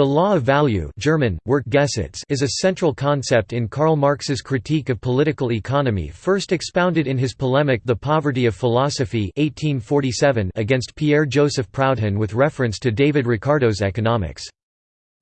The law of value German, is a central concept in Karl Marx's critique of political economy first expounded in his polemic The Poverty of Philosophy 1847 against Pierre-Joseph Proudhon with reference to David Ricardo's economics.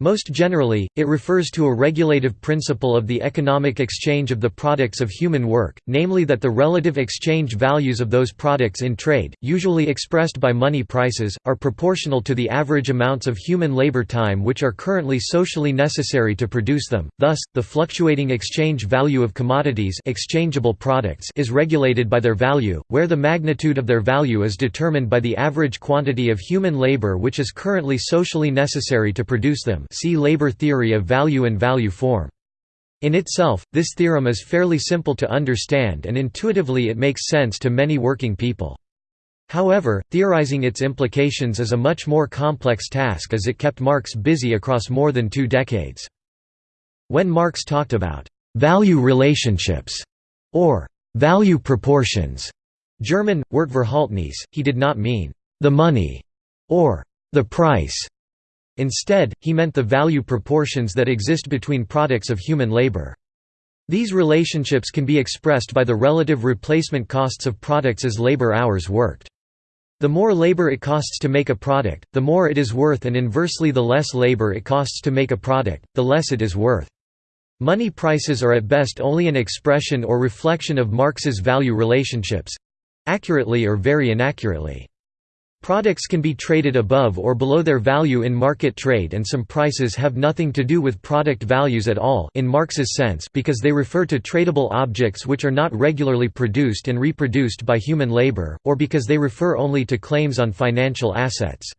Most generally, it refers to a regulative principle of the economic exchange of the products of human work, namely that the relative exchange values of those products in trade, usually expressed by money prices, are proportional to the average amounts of human labor time which are currently socially necessary to produce them. Thus, the fluctuating exchange value of commodities exchangeable products is regulated by their value, where the magnitude of their value is determined by the average quantity of human labor which is currently socially necessary to produce them see labor theory of value and value form. In itself, this theorem is fairly simple to understand and intuitively it makes sense to many working people. However, theorizing its implications is a much more complex task as it kept Marx busy across more than two decades. When Marx talked about «value relationships» or «value proportions» German, Wertverhältnis, he did not mean «the money» or «the price» Instead, he meant the value proportions that exist between products of human labor. These relationships can be expressed by the relative replacement costs of products as labor hours worked. The more labor it costs to make a product, the more it is worth and inversely the less labor it costs to make a product, the less it is worth. Money prices are at best only an expression or reflection of Marx's value relationships—accurately or very inaccurately. Products can be traded above or below their value in market trade and some prices have nothing to do with product values at all in Marx's sense because they refer to tradable objects which are not regularly produced and reproduced by human labor, or because they refer only to claims on financial assets.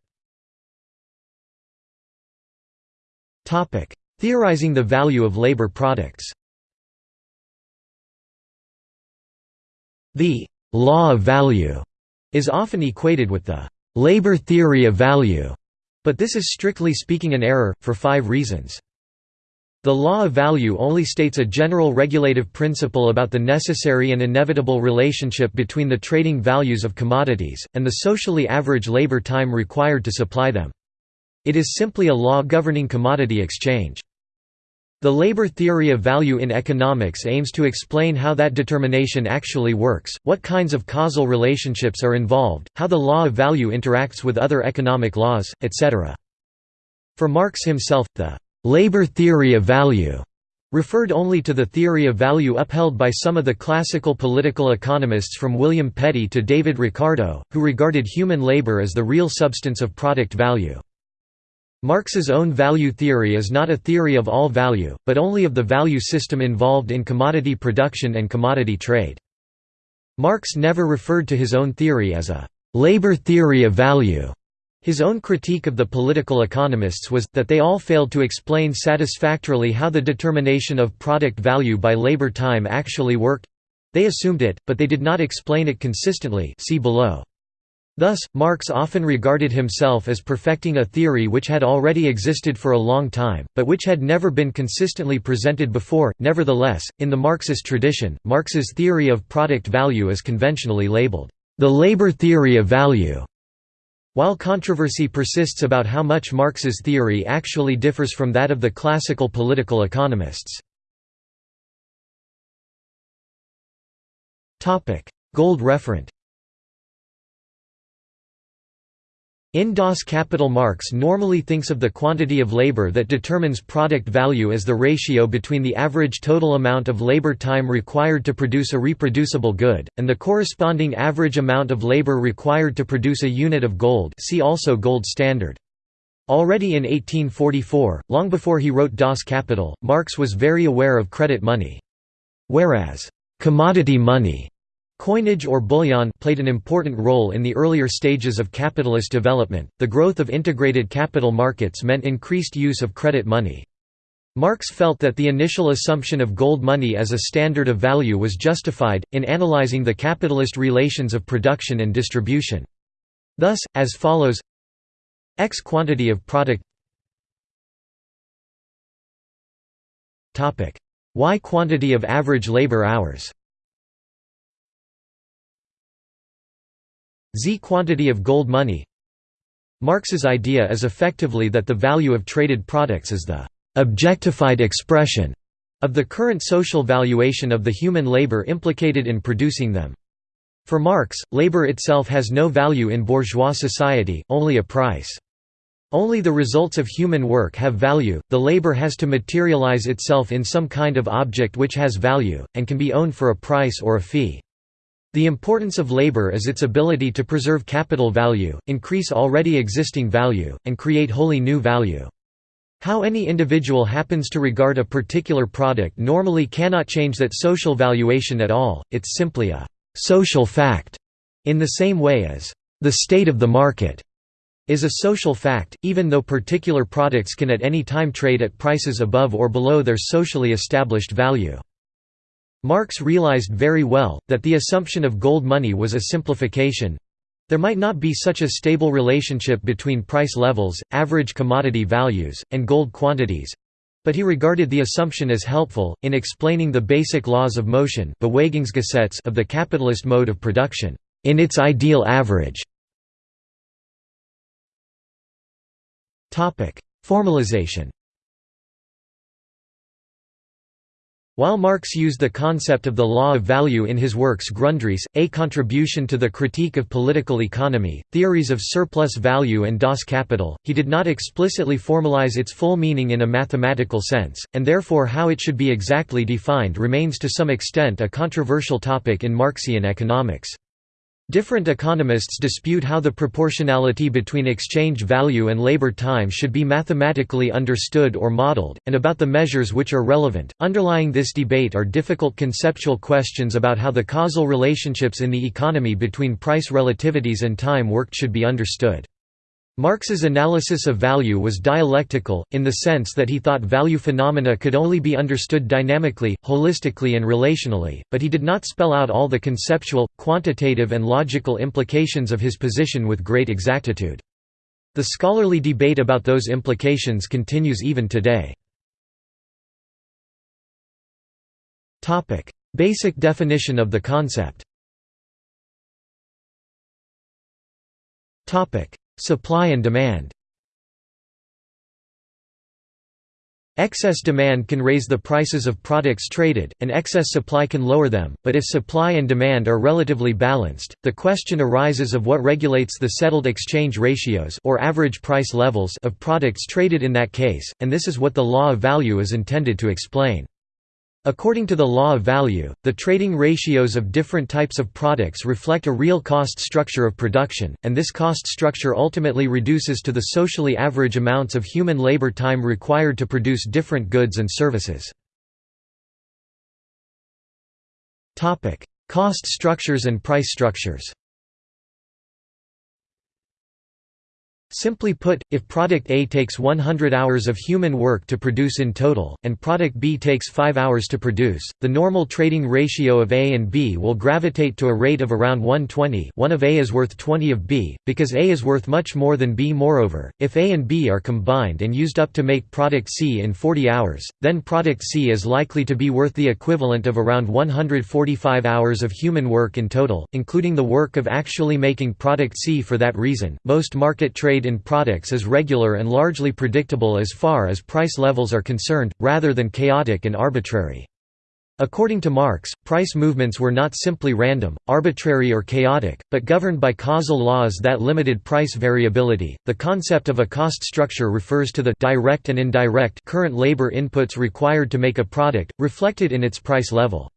Theorizing the value of labor products The «law of value» is often equated with the labor theory of value, but this is strictly speaking an error, for five reasons. The law of value only states a general regulative principle about the necessary and inevitable relationship between the trading values of commodities, and the socially average labor time required to supply them. It is simply a law governing commodity exchange. The labor theory of value in economics aims to explain how that determination actually works, what kinds of causal relationships are involved, how the law of value interacts with other economic laws, etc. For Marx himself, the «labor theory of value» referred only to the theory of value upheld by some of the classical political economists from William Petty to David Ricardo, who regarded human labor as the real substance of product value. Marx's own value theory is not a theory of all value, but only of the value system involved in commodity production and commodity trade. Marx never referred to his own theory as a «labor theory of value». His own critique of the political economists was, that they all failed to explain satisfactorily how the determination of product value by labor time actually worked—they assumed it, but they did not explain it consistently see below. Thus, Marx often regarded himself as perfecting a theory which had already existed for a long time, but which had never been consistently presented before. Nevertheless, in the Marxist tradition, Marx's theory of product value is conventionally labeled, the labor theory of value. While controversy persists about how much Marx's theory actually differs from that of the classical political economists. Gold referent In Das Kapital Marx normally thinks of the quantity of labor that determines product value as the ratio between the average total amount of labor time required to produce a reproducible good, and the corresponding average amount of labor required to produce a unit of gold see also gold standard. Already in 1844, long before he wrote Das Kapital, Marx was very aware of credit money. Whereas, commodity money Coinage or bullion played an important role in the earlier stages of capitalist development. The growth of integrated capital markets meant increased use of credit money. Marx felt that the initial assumption of gold money as a standard of value was justified, in analyzing the capitalist relations of production and distribution. Thus, as follows X quantity of product Y quantity of average labor hours Z quantity of gold money Marx's idea is effectively that the value of traded products is the «objectified expression» of the current social valuation of the human labor implicated in producing them. For Marx, labor itself has no value in bourgeois society, only a price. Only the results of human work have value, the labor has to materialize itself in some kind of object which has value, and can be owned for a price or a fee. The importance of labor is its ability to preserve capital value, increase already existing value, and create wholly new value. How any individual happens to regard a particular product normally cannot change that social valuation at all, it's simply a «social fact», in the same way as «the state of the market» is a social fact, even though particular products can at any time trade at prices above or below their socially established value. Marx realized very well, that the assumption of gold money was a simplification. There might not be such a stable relationship between price levels, average commodity values, and gold quantities, but he regarded the assumption as helpful, in explaining the basic laws of motion of the capitalist mode of production, in its ideal average. Formalization While Marx used the concept of the law of value in his works Grundrisse, A Contribution to the Critique of Political Economy, Theories of Surplus Value and Das Kapital, he did not explicitly formalize its full meaning in a mathematical sense, and therefore how it should be exactly defined remains to some extent a controversial topic in Marxian economics. Different economists dispute how the proportionality between exchange value and labor time should be mathematically understood or modeled, and about the measures which are relevant. Underlying this debate are difficult conceptual questions about how the causal relationships in the economy between price relativities and time worked should be understood. Marx's analysis of value was dialectical, in the sense that he thought value phenomena could only be understood dynamically, holistically and relationally, but he did not spell out all the conceptual, quantitative and logical implications of his position with great exactitude. The scholarly debate about those implications continues even today. Basic definition of the concept Supply and demand Excess demand can raise the prices of products traded, and excess supply can lower them, but if supply and demand are relatively balanced, the question arises of what regulates the settled exchange ratios or average price levels of products traded in that case, and this is what the law of value is intended to explain. According to the law of value, the trading ratios of different types of products reflect a real cost structure of production, and this cost structure ultimately reduces to the socially average amounts of human labor time required to produce different goods and services. Cost structures and price structures Simply put, if product A takes 100 hours of human work to produce in total, and product B takes 5 hours to produce, the normal trading ratio of A and B will gravitate to a rate of around 120 1 of A is worth 20 of B, because A is worth much more than B. Moreover, if A and B are combined and used up to make product C in 40 hours, then product C is likely to be worth the equivalent of around 145 hours of human work in total, including the work of actually making product C. For that reason, most market trade in products is regular and largely predictable as far as price levels are concerned, rather than chaotic and arbitrary. According to Marx, price movements were not simply random, arbitrary or chaotic, but governed by causal laws that limited price variability. The concept of a cost structure refers to the direct and indirect current labor inputs required to make a product, reflected in its price level.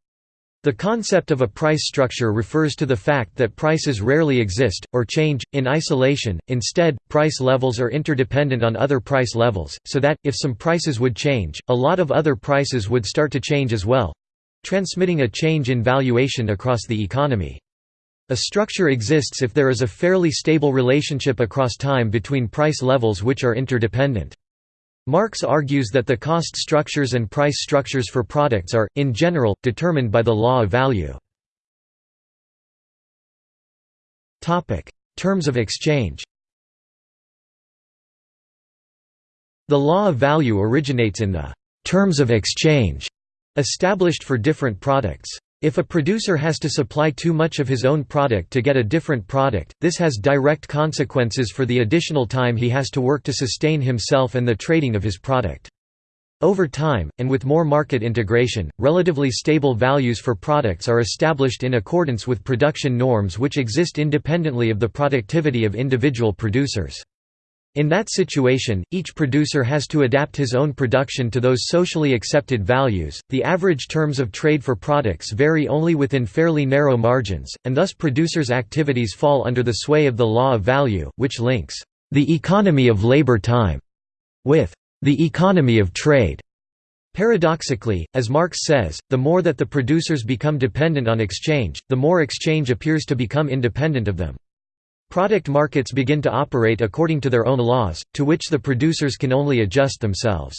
The concept of a price structure refers to the fact that prices rarely exist, or change, in isolation, instead, price levels are interdependent on other price levels, so that, if some prices would change, a lot of other prices would start to change as well—transmitting a change in valuation across the economy. A structure exists if there is a fairly stable relationship across time between price levels which are interdependent. Marx argues that the cost structures and price structures for products are, in general, determined by the law of value. Terms of exchange The law of value originates in the «terms of exchange» established for different products. If a producer has to supply too much of his own product to get a different product, this has direct consequences for the additional time he has to work to sustain himself and the trading of his product. Over time, and with more market integration, relatively stable values for products are established in accordance with production norms which exist independently of the productivity of individual producers. In that situation, each producer has to adapt his own production to those socially accepted values. The average terms of trade for products vary only within fairly narrow margins, and thus producers' activities fall under the sway of the law of value, which links the economy of labor time with the economy of trade. Paradoxically, as Marx says, the more that the producers become dependent on exchange, the more exchange appears to become independent of them. Product markets begin to operate according to their own laws, to which the producers can only adjust themselves.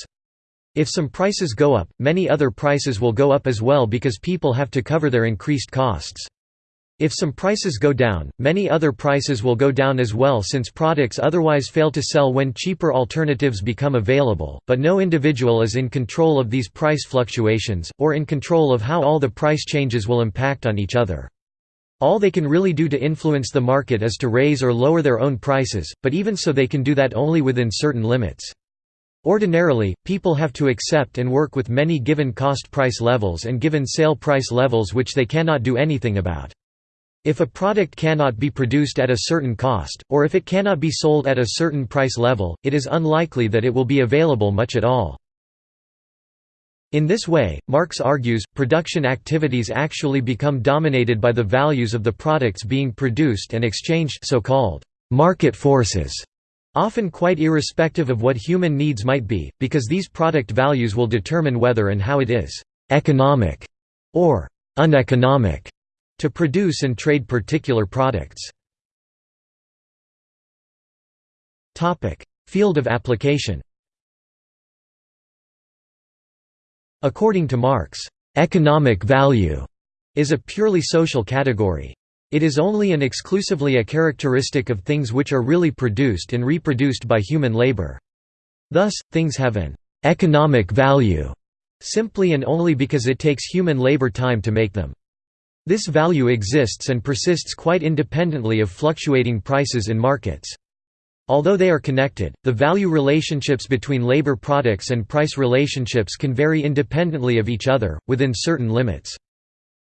If some prices go up, many other prices will go up as well because people have to cover their increased costs. If some prices go down, many other prices will go down as well since products otherwise fail to sell when cheaper alternatives become available, but no individual is in control of these price fluctuations, or in control of how all the price changes will impact on each other. All they can really do to influence the market is to raise or lower their own prices, but even so they can do that only within certain limits. Ordinarily, people have to accept and work with many given cost price levels and given sale price levels which they cannot do anything about. If a product cannot be produced at a certain cost, or if it cannot be sold at a certain price level, it is unlikely that it will be available much at all. In this way, Marx argues, production activities actually become dominated by the values of the products being produced and exchanged so-called market forces, often quite irrespective of what human needs might be, because these product values will determine whether and how it is «economic» or «uneconomic» to produce and trade particular products. Field of application According to Marx, "...economic value," is a purely social category. It is only and exclusively a characteristic of things which are really produced and reproduced by human labor. Thus, things have an "...economic value," simply and only because it takes human labor time to make them. This value exists and persists quite independently of fluctuating prices in markets. Although they are connected, the value relationships between labor products and price relationships can vary independently of each other, within certain limits.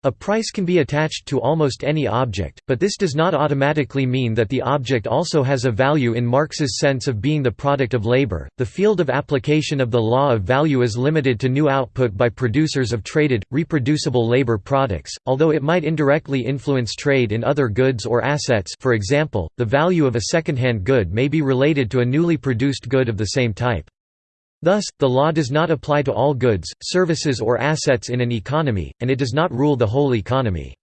A price can be attached to almost any object, but this does not automatically mean that the object also has a value in Marx's sense of being the product of labor. The field of application of the law of value is limited to new output by producers of traded, reproducible labor products, although it might indirectly influence trade in other goods or assets. For example, the value of a second-hand good may be related to a newly produced good of the same type. Thus, the law does not apply to all goods, services or assets in an economy, and it does not rule the whole economy.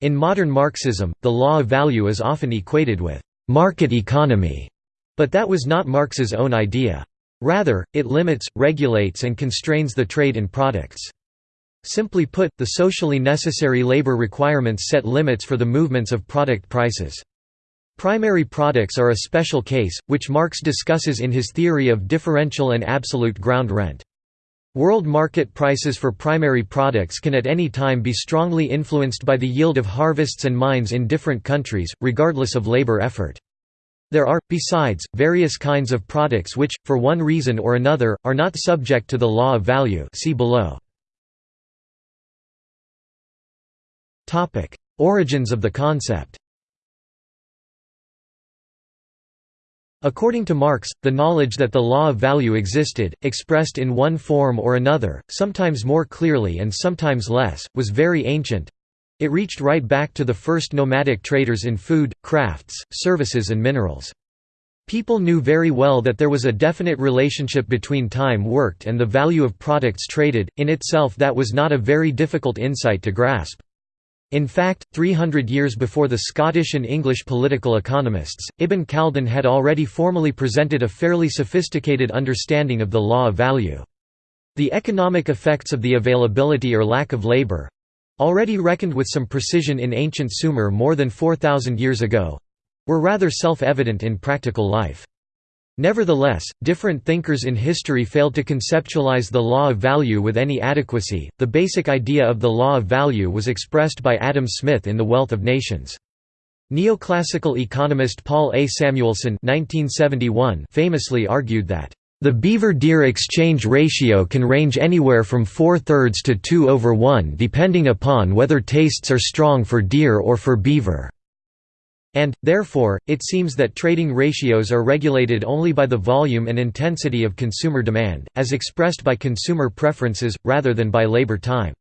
In modern Marxism, the law of value is often equated with «market economy», but that was not Marx's own idea. Rather, it limits, regulates and constrains the trade in products. Simply put, the socially necessary labor requirements set limits for the movements of product prices. Primary products are a special case, which Marx discusses in his theory of differential and absolute ground rent. World market prices for primary products can at any time be strongly influenced by the yield of harvests and mines in different countries, regardless of labor effort. There are, besides, various kinds of products which, for one reason or another, are not subject to the law of value see below. Origins of the concept According to Marx, the knowledge that the law of value existed, expressed in one form or another, sometimes more clearly and sometimes less, was very ancient. It reached right back to the first nomadic traders in food, crafts, services and minerals. People knew very well that there was a definite relationship between time worked and the value of products traded, in itself that was not a very difficult insight to grasp. In fact, 300 years before the Scottish and English political economists, Ibn Khaldun had already formally presented a fairly sophisticated understanding of the law of value. The economic effects of the availability or lack of labor—already reckoned with some precision in ancient Sumer more than 4,000 years ago—were rather self-evident in practical life. Nevertheless, different thinkers in history failed to conceptualize the law of value with any adequacy. The basic idea of the law of value was expressed by Adam Smith in The Wealth of Nations. Neoclassical economist Paul A. Samuelson (1971) famously argued that the beaver-deer exchange ratio can range anywhere from 4 thirds to 2 over 1 depending upon whether tastes are strong for deer or for beaver. And, therefore, it seems that trading ratios are regulated only by the volume and intensity of consumer demand, as expressed by consumer preferences, rather than by labor time.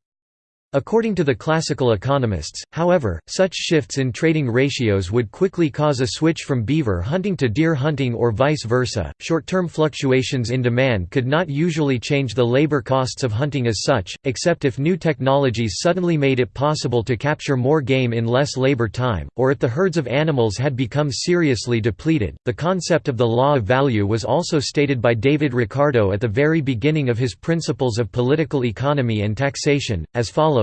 According to the classical economists, however, such shifts in trading ratios would quickly cause a switch from beaver hunting to deer hunting or vice versa. Short term fluctuations in demand could not usually change the labor costs of hunting as such, except if new technologies suddenly made it possible to capture more game in less labor time, or if the herds of animals had become seriously depleted. The concept of the law of value was also stated by David Ricardo at the very beginning of his Principles of Political Economy and Taxation, as follows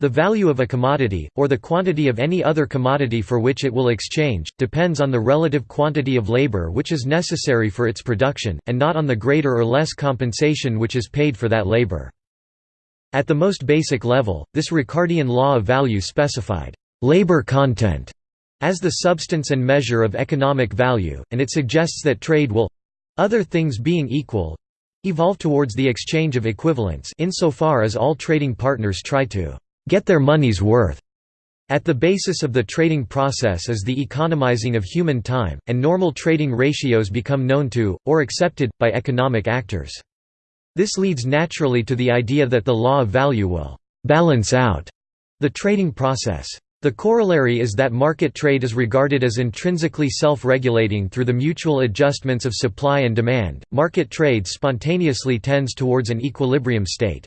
the value of a commodity, or the quantity of any other commodity for which it will exchange, depends on the relative quantity of labor which is necessary for its production, and not on the greater or less compensation which is paid for that labor. At the most basic level, this Ricardian law of value specified labor content as the substance and measure of economic value, and it suggests that trade will—other things being equal—evolve towards the exchange of equivalents insofar as all trading partners try to get their money's worth. At the basis of the trading process is the economizing of human time, and normal trading ratios become known to, or accepted, by economic actors. This leads naturally to the idea that the law of value will «balance out» the trading process. The corollary is that market trade is regarded as intrinsically self-regulating through the mutual adjustments of supply and demand. Market trade spontaneously tends towards an equilibrium state.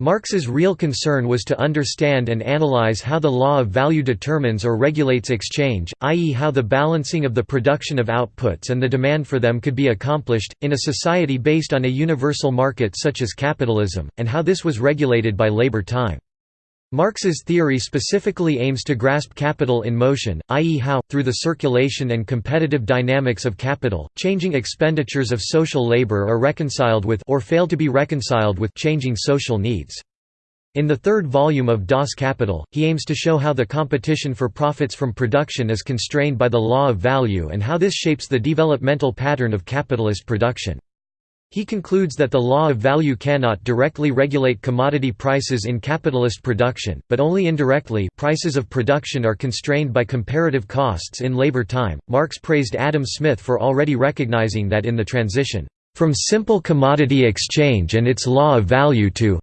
Marx's real concern was to understand and analyze how the law of value determines or regulates exchange, i.e. how the balancing of the production of outputs and the demand for them could be accomplished, in a society based on a universal market such as capitalism, and how this was regulated by labor time. Marx's theory specifically aims to grasp capital in motion, i.e. how, through the circulation and competitive dynamics of capital, changing expenditures of social labor are reconciled with or fail to be reconciled with changing social needs. In the third volume of Das Kapital, he aims to show how the competition for profits from production is constrained by the law of value and how this shapes the developmental pattern of capitalist production. He concludes that the law of value cannot directly regulate commodity prices in capitalist production, but only indirectly prices of production are constrained by comparative costs in labor time. Marx praised Adam Smith for already recognizing that in the transition from simple commodity exchange and its law of value to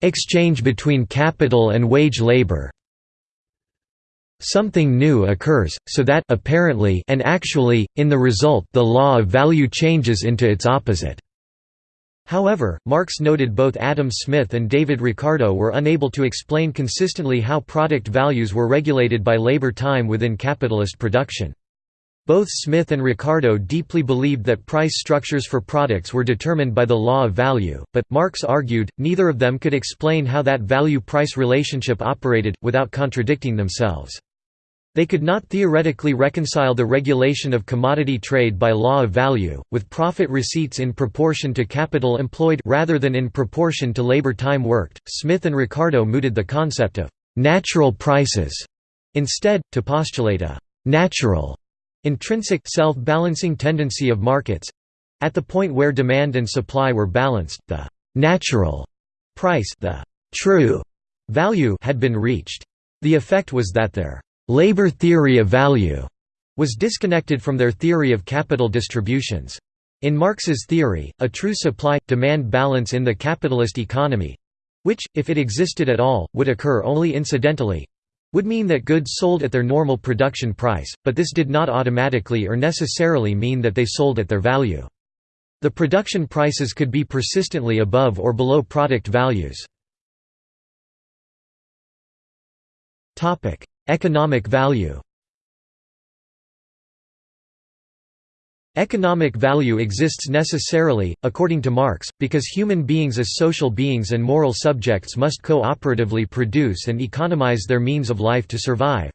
exchange between capital and wage labor something new occurs, so that apparently and actually, in the result the law of value changes into its opposite. However, Marx noted both Adam Smith and David Ricardo were unable to explain consistently how product values were regulated by labor time within capitalist production. Both Smith and Ricardo deeply believed that price structures for products were determined by the law of value, but, Marx argued, neither of them could explain how that value-price relationship operated, without contradicting themselves. They could not theoretically reconcile the regulation of commodity trade by law of value, with profit receipts in proportion to capital employed rather than in proportion to labor time worked. Smith and Ricardo mooted the concept of natural prices instead, to postulate a natural, intrinsic self-balancing tendency of markets at the point where demand and supply were balanced, the natural price the true value had been reached. The effect was that their labor theory of value was disconnected from their theory of capital distributions. In Marx's theory, a true supply-demand balance in the capitalist economy—which, if it existed at all, would occur only incidentally—would mean that goods sold at their normal production price, but this did not automatically or necessarily mean that they sold at their value. The production prices could be persistently above or below product values. Economic value Economic value exists necessarily, according to Marx, because human beings as social beings and moral subjects must co-operatively produce and economize their means of life to survive.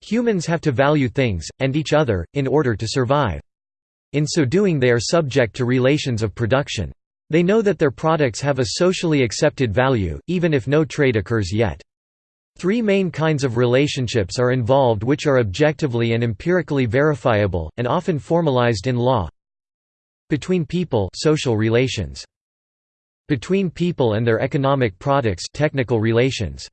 Humans have to value things, and each other, in order to survive. In so doing they are subject to relations of production. They know that their products have a socially accepted value, even if no trade occurs yet. Three main kinds of relationships are involved which are objectively and empirically verifiable, and often formalized in law. Between people social relations. Between people and their economic products technical relations.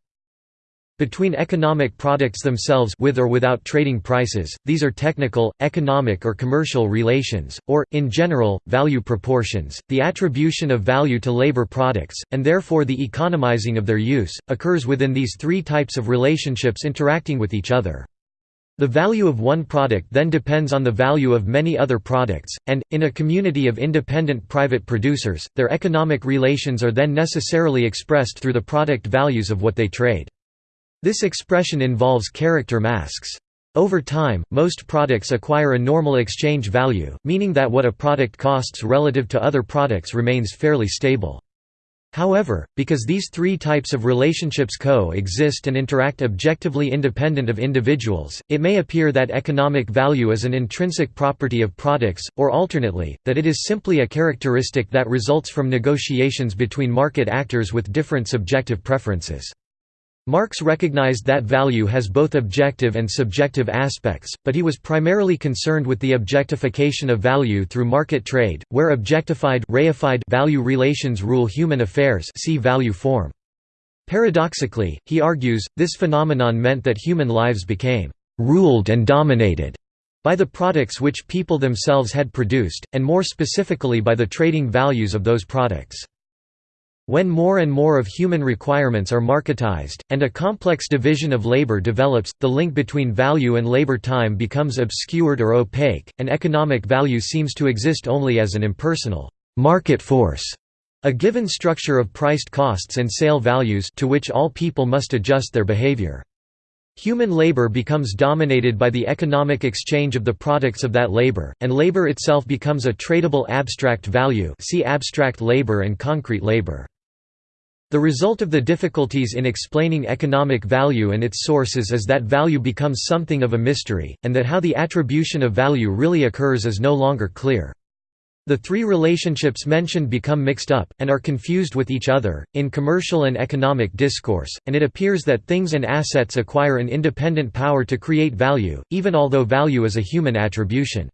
Between economic products themselves with or without trading prices, these are technical, economic or commercial relations, or, in general, value proportions. The attribution of value to labor products, and therefore the economizing of their use, occurs within these three types of relationships interacting with each other. The value of one product then depends on the value of many other products, and, in a community of independent private producers, their economic relations are then necessarily expressed through the product values of what they trade. This expression involves character masks. Over time, most products acquire a normal exchange value, meaning that what a product costs relative to other products remains fairly stable. However, because these three types of relationships co-exist and interact objectively independent of individuals, it may appear that economic value is an intrinsic property of products, or alternately, that it is simply a characteristic that results from negotiations between market actors with different subjective preferences. Marx recognized that value has both objective and subjective aspects, but he was primarily concerned with the objectification of value through market trade, where objectified reified value relations rule human affairs see value form. Paradoxically, he argues, this phenomenon meant that human lives became «ruled and dominated» by the products which people themselves had produced, and more specifically by the trading values of those products. When more and more of human requirements are marketized, and a complex division of labor develops, the link between value and labor time becomes obscured or opaque, and economic value seems to exist only as an impersonal market force, a given structure of priced costs and sale values to which all people must adjust their behavior. Human labor becomes dominated by the economic exchange of the products of that labor, and labor itself becomes a tradable abstract value see abstract labor and concrete labor. The result of the difficulties in explaining economic value and its sources is that value becomes something of a mystery, and that how the attribution of value really occurs is no longer clear. The three relationships mentioned become mixed up, and are confused with each other, in commercial and economic discourse, and it appears that things and assets acquire an independent power to create value, even although value is a human attribution.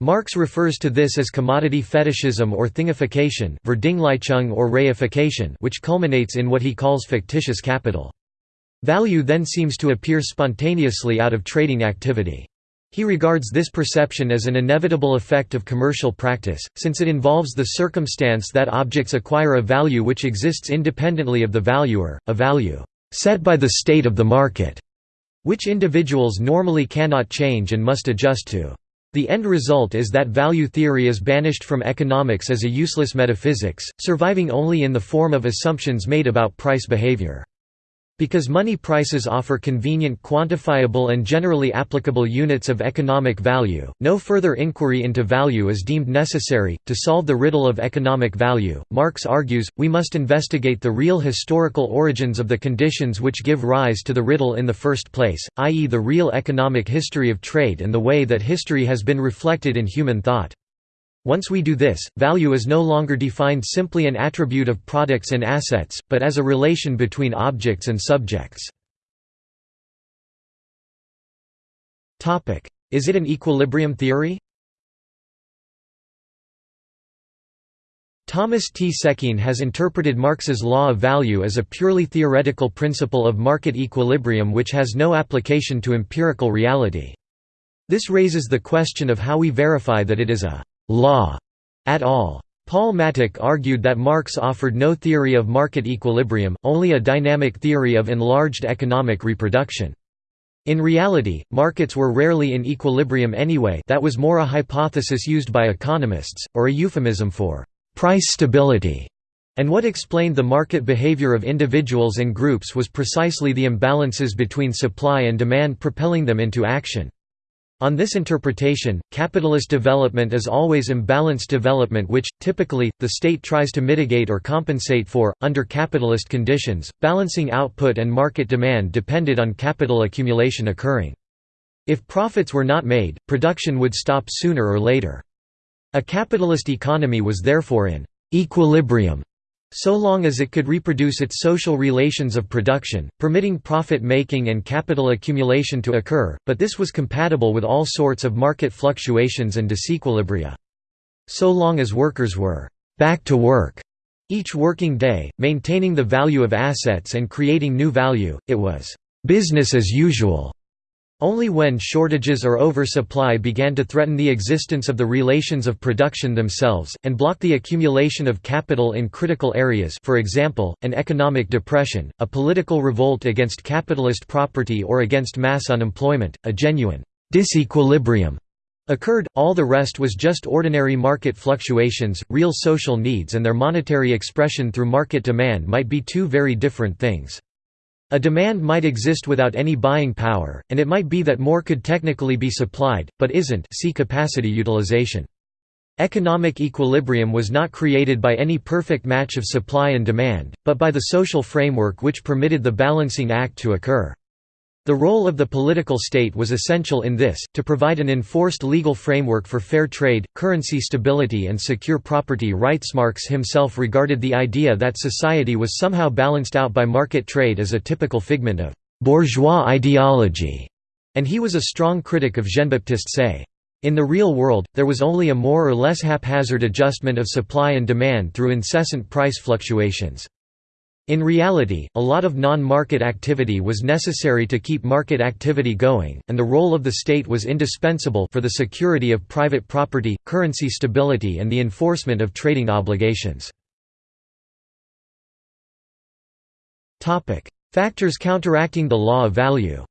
Marx refers to this as commodity fetishism or thingification or reification which culminates in what he calls fictitious capital. Value then seems to appear spontaneously out of trading activity. He regards this perception as an inevitable effect of commercial practice, since it involves the circumstance that objects acquire a value which exists independently of the valuer, a value set by the state of the market, which individuals normally cannot change and must adjust to. The end result is that value theory is banished from economics as a useless metaphysics, surviving only in the form of assumptions made about price behavior. Because money prices offer convenient quantifiable and generally applicable units of economic value, no further inquiry into value is deemed necessary. To solve the riddle of economic value, Marx argues, we must investigate the real historical origins of the conditions which give rise to the riddle in the first place, i.e., the real economic history of trade and the way that history has been reflected in human thought. Once we do this, value is no longer defined simply an attribute of products and assets, but as a relation between objects and subjects. Is it an equilibrium theory? Thomas T. Sekine has interpreted Marx's law of value as a purely theoretical principle of market equilibrium which has no application to empirical reality. This raises the question of how we verify that it is a law at all. Paul Mattick argued that Marx offered no theory of market equilibrium, only a dynamic theory of enlarged economic reproduction. In reality, markets were rarely in equilibrium anyway that was more a hypothesis used by economists, or a euphemism for «price stability», and what explained the market behavior of individuals and groups was precisely the imbalances between supply and demand propelling them into action. On this interpretation, capitalist development is always imbalanced development which, typically, the state tries to mitigate or compensate for. Under capitalist conditions, balancing output and market demand depended on capital accumulation occurring. If profits were not made, production would stop sooner or later. A capitalist economy was therefore in «equilibrium» so long as it could reproduce its social relations of production, permitting profit-making and capital accumulation to occur, but this was compatible with all sorts of market fluctuations and disequilibria. So long as workers were «back to work» each working day, maintaining the value of assets and creating new value, it was «business as usual». Only when shortages or oversupply began to threaten the existence of the relations of production themselves, and block the accumulation of capital in critical areas for example, an economic depression, a political revolt against capitalist property or against mass unemployment, a genuine disequilibrium occurred, all the rest was just ordinary market fluctuations, real social needs and their monetary expression through market demand might be two very different things. A demand might exist without any buying power, and it might be that more could technically be supplied, but isn't see capacity utilization. Economic equilibrium was not created by any perfect match of supply and demand, but by the social framework which permitted the balancing act to occur. The role of the political state was essential in this, to provide an enforced legal framework for fair trade, currency stability and secure property rights. Marx himself regarded the idea that society was somehow balanced out by market trade as a typical figment of «bourgeois ideology», and he was a strong critic of Jean-Baptiste Say. In the real world, there was only a more or less haphazard adjustment of supply and demand through incessant price fluctuations. In reality, a lot of non-market activity was necessary to keep market activity going, and the role of the state was indispensable for the security of private property, currency stability and the enforcement of trading obligations. Factors counteracting the law of value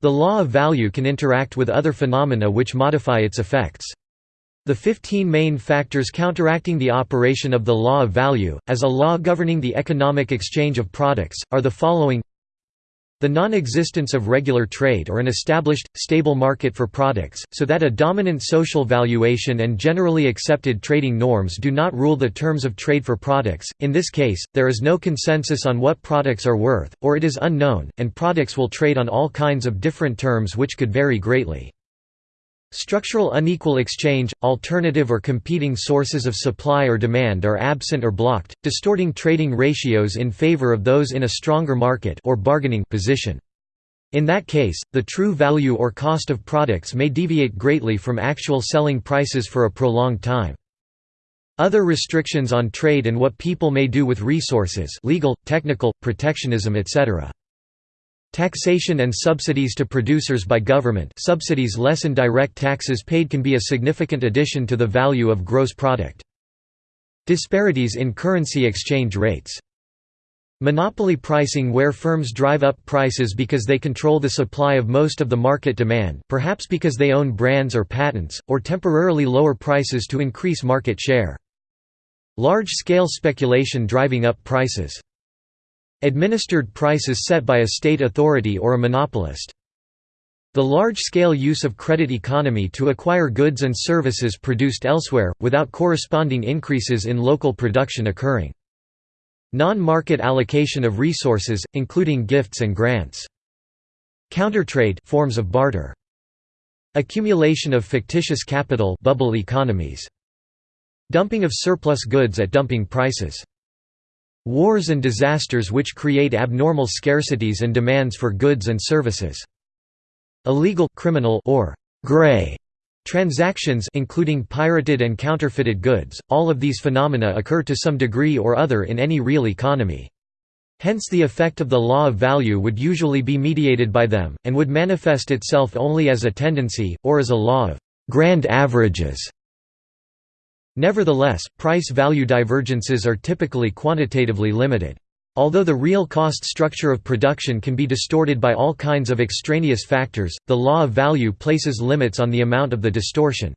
The law of value can interact with other phenomena which modify its effects. The 15 main factors counteracting the operation of the law of value, as a law governing the economic exchange of products, are the following the non-existence of regular trade or an established, stable market for products, so that a dominant social valuation and generally accepted trading norms do not rule the terms of trade for products, in this case, there is no consensus on what products are worth, or it is unknown, and products will trade on all kinds of different terms which could vary greatly. Structural unequal exchange, alternative or competing sources of supply or demand are absent or blocked, distorting trading ratios in favor of those in a stronger market or bargaining position. In that case, the true value or cost of products may deviate greatly from actual selling prices for a prolonged time. Other restrictions on trade and what people may do with resources legal, technical, protectionism etc. Taxation and subsidies to producers by government subsidies lessen direct taxes paid can be a significant addition to the value of gross product. Disparities in currency exchange rates. Monopoly pricing where firms drive up prices because they control the supply of most of the market demand perhaps because they own brands or patents, or temporarily lower prices to increase market share. Large-scale speculation driving up prices. Administered prices set by a state authority or a monopolist. The large-scale use of credit economy to acquire goods and services produced elsewhere, without corresponding increases in local production occurring. Non-market allocation of resources, including gifts and grants. Countertrade forms of barter. Accumulation of fictitious capital bubble economies. Dumping of surplus goods at dumping prices. Wars and disasters which create abnormal scarcities and demands for goods and services. Illegal criminal or gray transactions including pirated and counterfeited goods, all of these phenomena occur to some degree or other in any real economy. Hence the effect of the law of value would usually be mediated by them, and would manifest itself only as a tendency, or as a law of grand averages Nevertheless, price-value divergences are typically quantitatively limited. Although the real cost structure of production can be distorted by all kinds of extraneous factors, the law of value places limits on the amount of the distortion.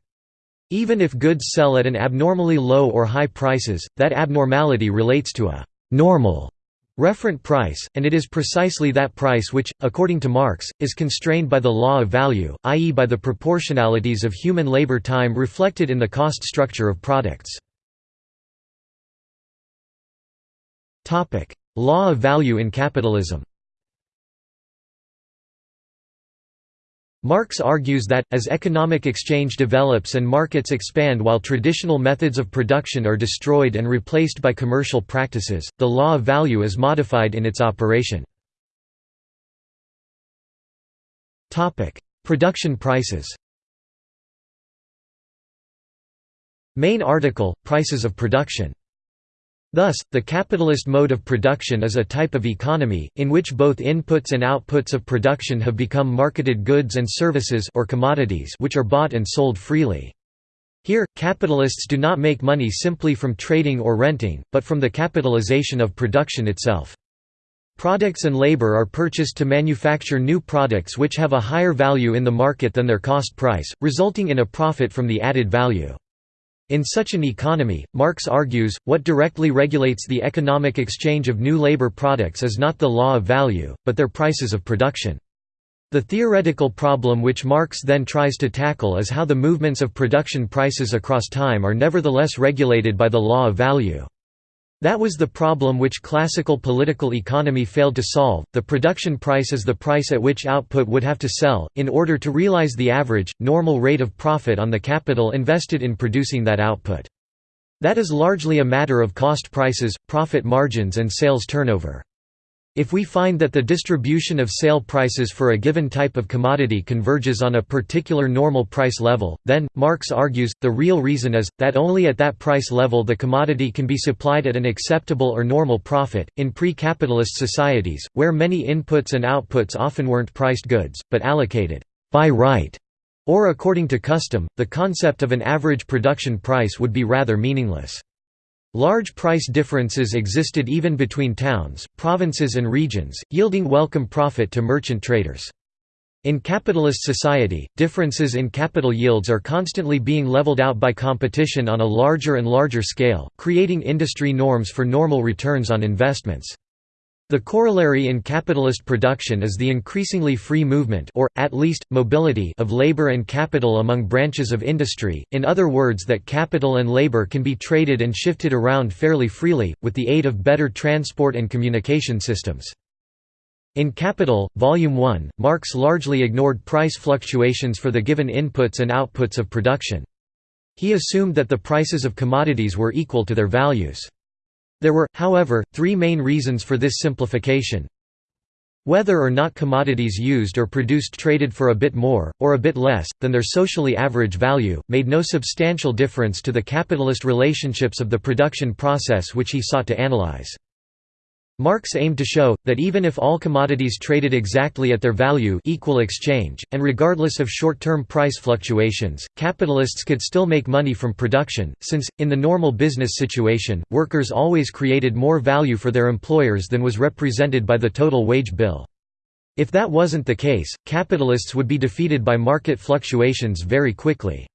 Even if goods sell at an abnormally low or high prices, that abnormality relates to a «normal» referent price, and it is precisely that price which, according to Marx, is constrained by the law of value, i.e. by the proportionalities of human labor time reflected in the cost structure of products. Law of value in capitalism Marx argues that, as economic exchange develops and markets expand while traditional methods of production are destroyed and replaced by commercial practices, the law of value is modified in its operation. Production prices Main article, Prices of production Thus, the capitalist mode of production is a type of economy, in which both inputs and outputs of production have become marketed goods and services or commodities which are bought and sold freely. Here, capitalists do not make money simply from trading or renting, but from the capitalization of production itself. Products and labor are purchased to manufacture new products which have a higher value in the market than their cost price, resulting in a profit from the added value. In such an economy, Marx argues, what directly regulates the economic exchange of new labor products is not the law of value, but their prices of production. The theoretical problem which Marx then tries to tackle is how the movements of production prices across time are nevertheless regulated by the law of value. That was the problem which classical political economy failed to solve. The production price is the price at which output would have to sell, in order to realize the average, normal rate of profit on the capital invested in producing that output. That is largely a matter of cost prices, profit margins, and sales turnover. If we find that the distribution of sale prices for a given type of commodity converges on a particular normal price level, then, Marx argues, the real reason is, that only at that price level the commodity can be supplied at an acceptable or normal profit. In pre capitalist societies, where many inputs and outputs often weren't priced goods, but allocated by right or according to custom, the concept of an average production price would be rather meaningless. Large price differences existed even between towns, provinces and regions, yielding welcome profit to merchant traders. In capitalist society, differences in capital yields are constantly being leveled out by competition on a larger and larger scale, creating industry norms for normal returns on investments. The corollary in capitalist production is the increasingly free movement or, at least, mobility of labor and capital among branches of industry, in other words that capital and labor can be traded and shifted around fairly freely, with the aid of better transport and communication systems. In Capital, Volume 1, Marx largely ignored price fluctuations for the given inputs and outputs of production. He assumed that the prices of commodities were equal to their values. There were, however, three main reasons for this simplification. Whether or not commodities used or produced traded for a bit more, or a bit less, than their socially average value, made no substantial difference to the capitalist relationships of the production process which he sought to analyze. Marx aimed to show, that even if all commodities traded exactly at their value equal exchange, and regardless of short-term price fluctuations, capitalists could still make money from production, since, in the normal business situation, workers always created more value for their employers than was represented by the total wage bill. If that wasn't the case, capitalists would be defeated by market fluctuations very quickly.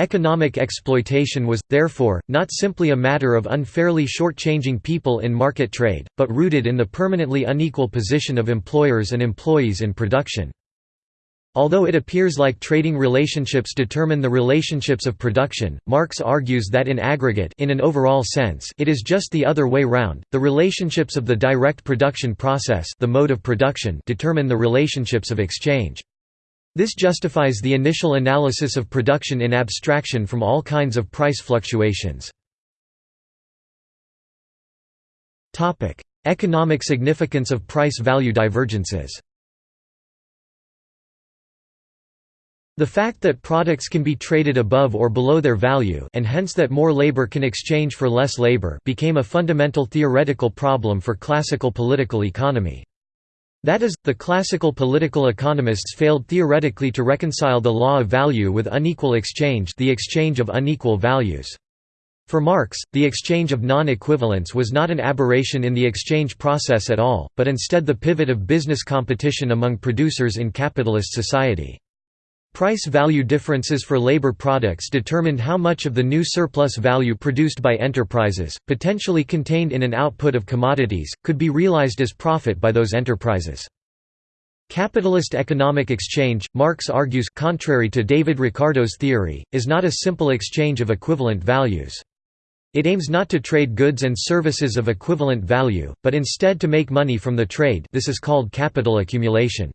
Economic exploitation was, therefore, not simply a matter of unfairly shortchanging people in market trade, but rooted in the permanently unequal position of employers and employees in production. Although it appears like trading relationships determine the relationships of production, Marx argues that in aggregate in an overall sense it is just the other way round, the relationships of the direct production process the mode of production determine the relationships of exchange. This justifies the initial analysis of production in abstraction from all kinds of price fluctuations. Economic significance of price-value divergences The fact that products can be traded above or below their value and hence that more labor can exchange for less labor became a fundamental theoretical problem for classical political economy. That is, the classical political economists failed theoretically to reconcile the law of value with unequal exchange the exchange of unequal values. For Marx, the exchange of non-equivalents was not an aberration in the exchange process at all, but instead the pivot of business competition among producers in capitalist society. Price-value differences for labor products determined how much of the new surplus value produced by enterprises, potentially contained in an output of commodities, could be realized as profit by those enterprises. Capitalist economic exchange, Marx argues contrary to David Ricardo's theory, is not a simple exchange of equivalent values. It aims not to trade goods and services of equivalent value, but instead to make money from the trade this is called capital accumulation.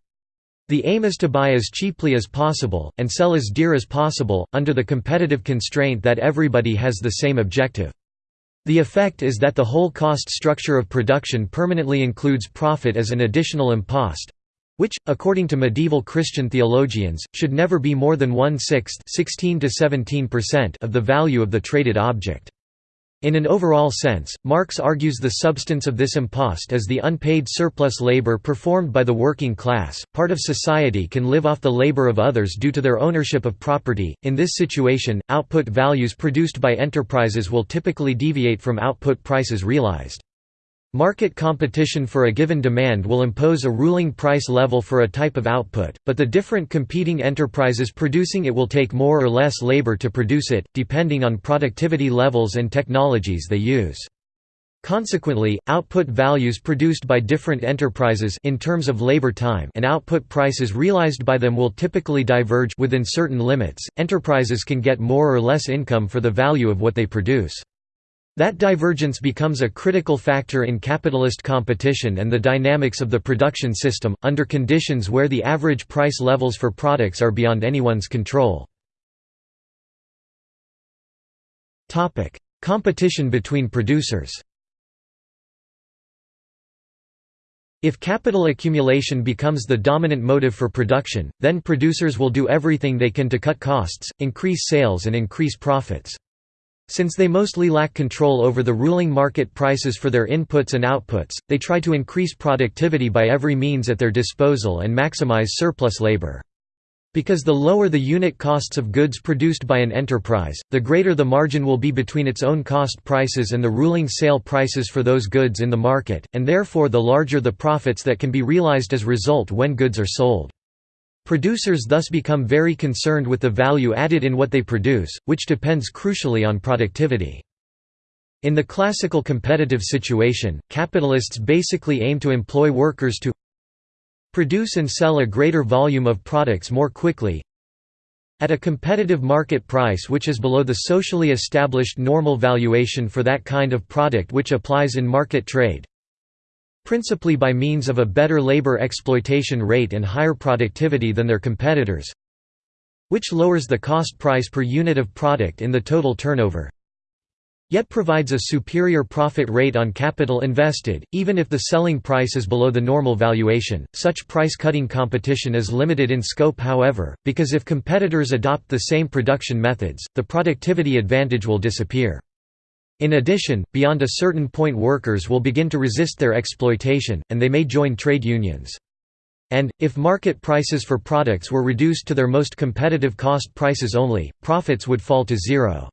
The aim is to buy as cheaply as possible, and sell as dear as possible, under the competitive constraint that everybody has the same objective. The effect is that the whole cost structure of production permanently includes profit as an additional impost, which, according to medieval Christian theologians, should never be more than one-sixth of the value of the traded object. In an overall sense, Marx argues the substance of this impost is the unpaid surplus labor performed by the working class. Part of society can live off the labor of others due to their ownership of property. In this situation, output values produced by enterprises will typically deviate from output prices realized. Market competition for a given demand will impose a ruling price level for a type of output, but the different competing enterprises producing it will take more or less labor to produce it, depending on productivity levels and technologies they use. Consequently, output values produced by different enterprises in terms of labor time and output prices realized by them will typically diverge within certain limits. Enterprises can get more or less income for the value of what they produce. That divergence becomes a critical factor in capitalist competition and the dynamics of the production system, under conditions where the average price levels for products are beyond anyone's control. Competition between producers If capital accumulation becomes the dominant motive for production, then producers will do everything they can to cut costs, increase sales and increase profits. Since they mostly lack control over the ruling market prices for their inputs and outputs, they try to increase productivity by every means at their disposal and maximize surplus labor. Because the lower the unit costs of goods produced by an enterprise, the greater the margin will be between its own cost prices and the ruling sale prices for those goods in the market, and therefore the larger the profits that can be realized as result when goods are sold. Producers thus become very concerned with the value added in what they produce, which depends crucially on productivity. In the classical competitive situation, capitalists basically aim to employ workers to produce and sell a greater volume of products more quickly at a competitive market price which is below the socially established normal valuation for that kind of product which applies in market trade principally by means of a better labor exploitation rate and higher productivity than their competitors which lowers the cost price per unit of product in the total turnover yet provides a superior profit rate on capital invested, even if the selling price is below the normal valuation. Such price cutting competition is limited in scope, however, because if competitors adopt the same production methods, the productivity advantage will disappear. In addition, beyond a certain point workers will begin to resist their exploitation, and they may join trade unions. And, if market prices for products were reduced to their most competitive cost prices only, profits would fall to zero.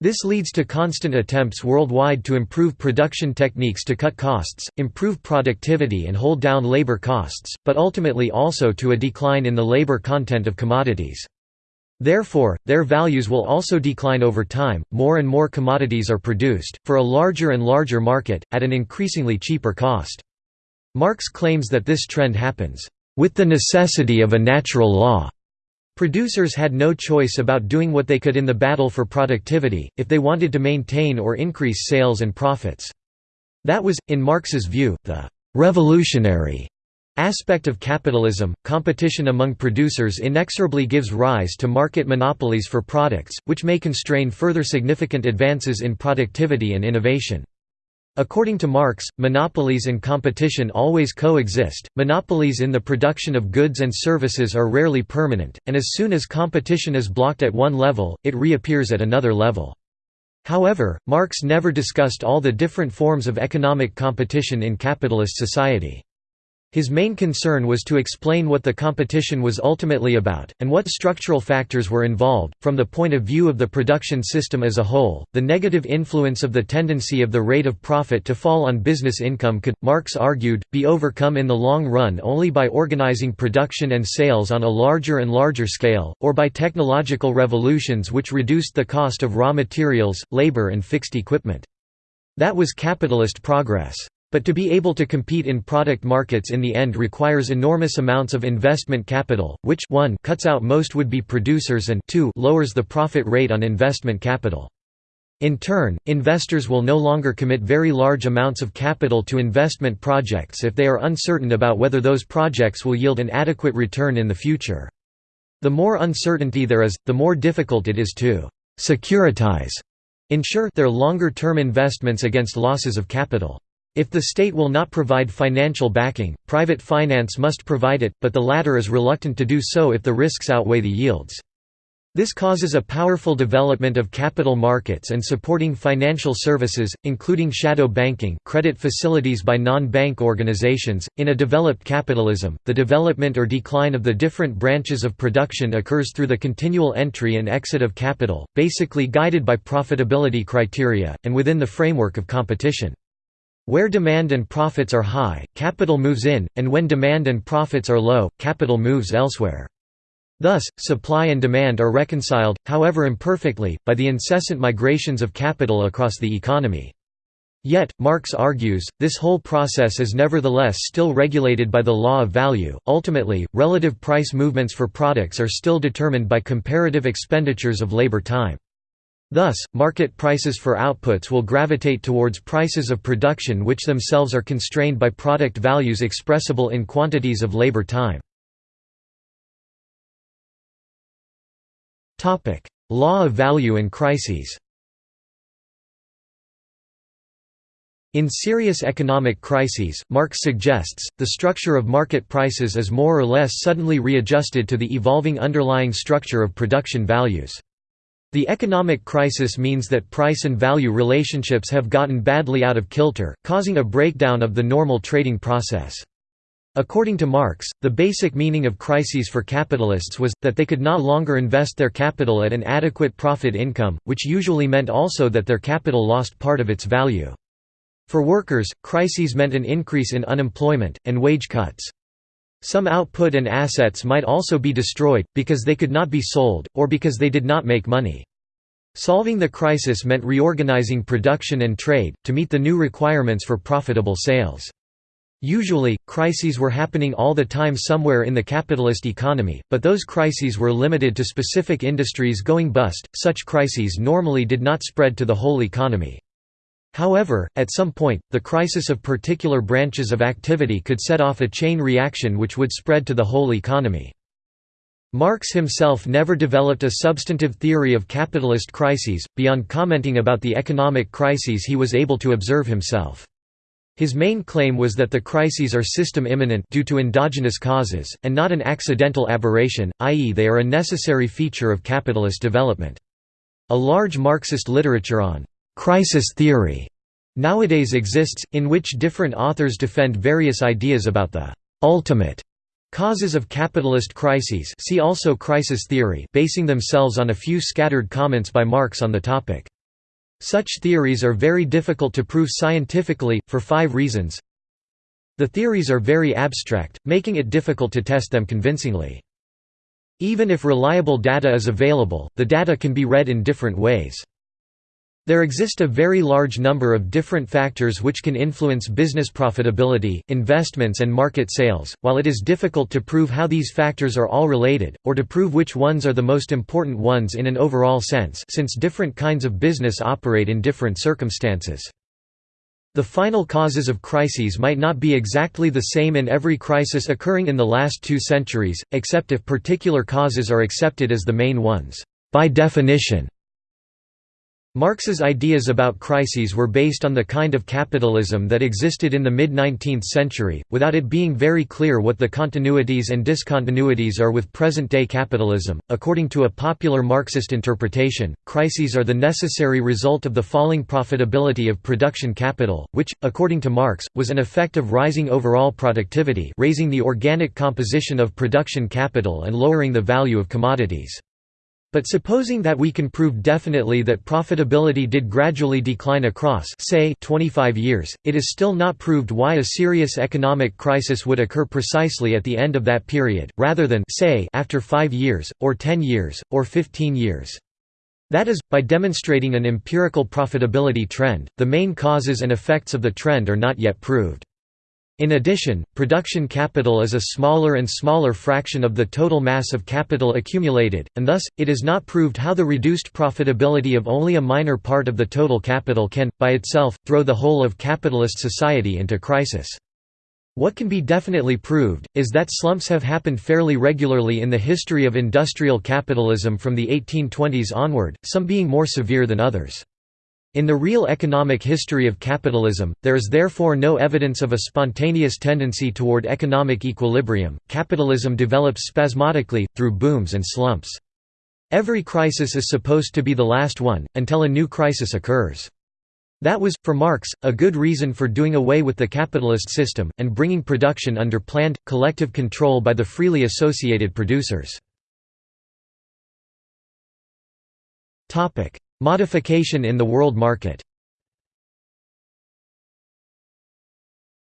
This leads to constant attempts worldwide to improve production techniques to cut costs, improve productivity and hold down labor costs, but ultimately also to a decline in the labor content of commodities. Therefore, their values will also decline over time, more and more commodities are produced, for a larger and larger market, at an increasingly cheaper cost. Marx claims that this trend happens, "...with the necessity of a natural law." Producers had no choice about doing what they could in the battle for productivity, if they wanted to maintain or increase sales and profits. That was, in Marx's view, the «revolutionary» aspect of capitalism, competition among producers inexorably gives rise to market monopolies for products, which may constrain further significant advances in productivity and innovation. According to Marx, monopolies and competition always coexist. Monopolies in the production of goods and services are rarely permanent, and as soon as competition is blocked at one level, it reappears at another level. However, Marx never discussed all the different forms of economic competition in capitalist society. His main concern was to explain what the competition was ultimately about, and what structural factors were involved. From the point of view of the production system as a whole, the negative influence of the tendency of the rate of profit to fall on business income could, Marx argued, be overcome in the long run only by organizing production and sales on a larger and larger scale, or by technological revolutions which reduced the cost of raw materials, labor, and fixed equipment. That was capitalist progress. But to be able to compete in product markets in the end requires enormous amounts of investment capital, which 1 cuts out most would-be producers and 2 lowers the profit rate on investment capital. In turn, investors will no longer commit very large amounts of capital to investment projects if they are uncertain about whether those projects will yield an adequate return in the future. The more uncertainty there is, the more difficult it is to «securitize» ensure their longer-term investments against losses of capital. If the state will not provide financial backing, private finance must provide it, but the latter is reluctant to do so if the risks outweigh the yields. This causes a powerful development of capital markets and supporting financial services, including shadow banking credit facilities by non-bank organizations. In a developed capitalism, the development or decline of the different branches of production occurs through the continual entry and exit of capital, basically guided by profitability criteria, and within the framework of competition. Where demand and profits are high, capital moves in, and when demand and profits are low, capital moves elsewhere. Thus, supply and demand are reconciled, however imperfectly, by the incessant migrations of capital across the economy. Yet, Marx argues, this whole process is nevertheless still regulated by the law of value. Ultimately, relative price movements for products are still determined by comparative expenditures of labor time. Thus, market prices for outputs will gravitate towards prices of production which themselves are constrained by product values expressible in quantities of labor time. Law of value and crises In serious economic crises, Marx suggests, the structure of market prices is more or less suddenly readjusted to the evolving underlying structure of production values. The economic crisis means that price and value relationships have gotten badly out of kilter, causing a breakdown of the normal trading process. According to Marx, the basic meaning of crises for capitalists was, that they could no longer invest their capital at an adequate profit income, which usually meant also that their capital lost part of its value. For workers, crises meant an increase in unemployment, and wage cuts. Some output and assets might also be destroyed, because they could not be sold, or because they did not make money. Solving the crisis meant reorganizing production and trade, to meet the new requirements for profitable sales. Usually, crises were happening all the time somewhere in the capitalist economy, but those crises were limited to specific industries going bust, such crises normally did not spread to the whole economy. However, at some point, the crisis of particular branches of activity could set off a chain reaction which would spread to the whole economy. Marx himself never developed a substantive theory of capitalist crises, beyond commenting about the economic crises he was able to observe himself. His main claim was that the crises are system immanent due to endogenous causes, and not an accidental aberration, i.e. they are a necessary feature of capitalist development. A large Marxist literature on «crisis theory» nowadays exists, in which different authors defend various ideas about the «ultimate» causes of capitalist crises see also crisis theory basing themselves on a few scattered comments by Marx on the topic. Such theories are very difficult to prove scientifically, for five reasons. The theories are very abstract, making it difficult to test them convincingly. Even if reliable data is available, the data can be read in different ways. There exist a very large number of different factors which can influence business profitability, investments and market sales, while it is difficult to prove how these factors are all related, or to prove which ones are the most important ones in an overall sense since different kinds of business operate in different circumstances. The final causes of crises might not be exactly the same in every crisis occurring in the last two centuries, except if particular causes are accepted as the main ones. By definition, Marx's ideas about crises were based on the kind of capitalism that existed in the mid-19th century, without it being very clear what the continuities and discontinuities are with present-day capitalism. According to a popular Marxist interpretation, crises are the necessary result of the falling profitability of production capital, which, according to Marx, was an effect of rising overall productivity, raising the organic composition of production capital and lowering the value of commodities. But supposing that we can prove definitely that profitability did gradually decline across say 25 years, it is still not proved why a serious economic crisis would occur precisely at the end of that period, rather than say after 5 years, or 10 years, or 15 years. That is, by demonstrating an empirical profitability trend, the main causes and effects of the trend are not yet proved. In addition, production capital is a smaller and smaller fraction of the total mass of capital accumulated, and thus, it is not proved how the reduced profitability of only a minor part of the total capital can, by itself, throw the whole of capitalist society into crisis. What can be definitely proved, is that slumps have happened fairly regularly in the history of industrial capitalism from the 1820s onward, some being more severe than others. In the real economic history of capitalism, there is therefore no evidence of a spontaneous tendency toward economic equilibrium. Capitalism develops spasmodically, through booms and slumps. Every crisis is supposed to be the last one, until a new crisis occurs. That was, for Marx, a good reason for doing away with the capitalist system, and bringing production under planned, collective control by the freely associated producers. Modification in the world market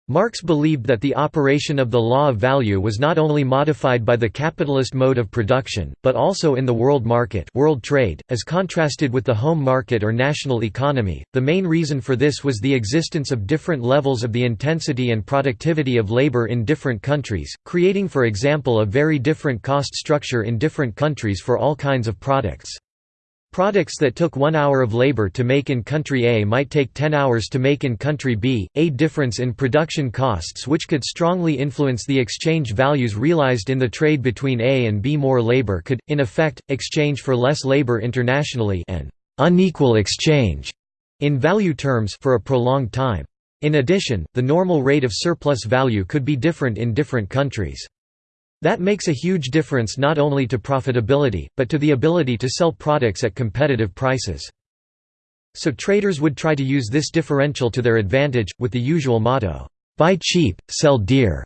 Marx believed that the operation of the law of value was not only modified by the capitalist mode of production, but also in the world market world trade, as contrasted with the home market or national economy. The main reason for this was the existence of different levels of the intensity and productivity of labor in different countries, creating for example a very different cost structure in different countries for all kinds of products. Products that took one hour of labor to make in country A might take 10 hours to make in country B, a difference in production costs which could strongly influence the exchange values realized in the trade between A and B. More labor could, in effect, exchange for less labor internationally an unequal exchange in value terms for a prolonged time. In addition, the normal rate of surplus value could be different in different countries. That makes a huge difference not only to profitability, but to the ability to sell products at competitive prices. So traders would try to use this differential to their advantage, with the usual motto, "'Buy cheap, sell dear'".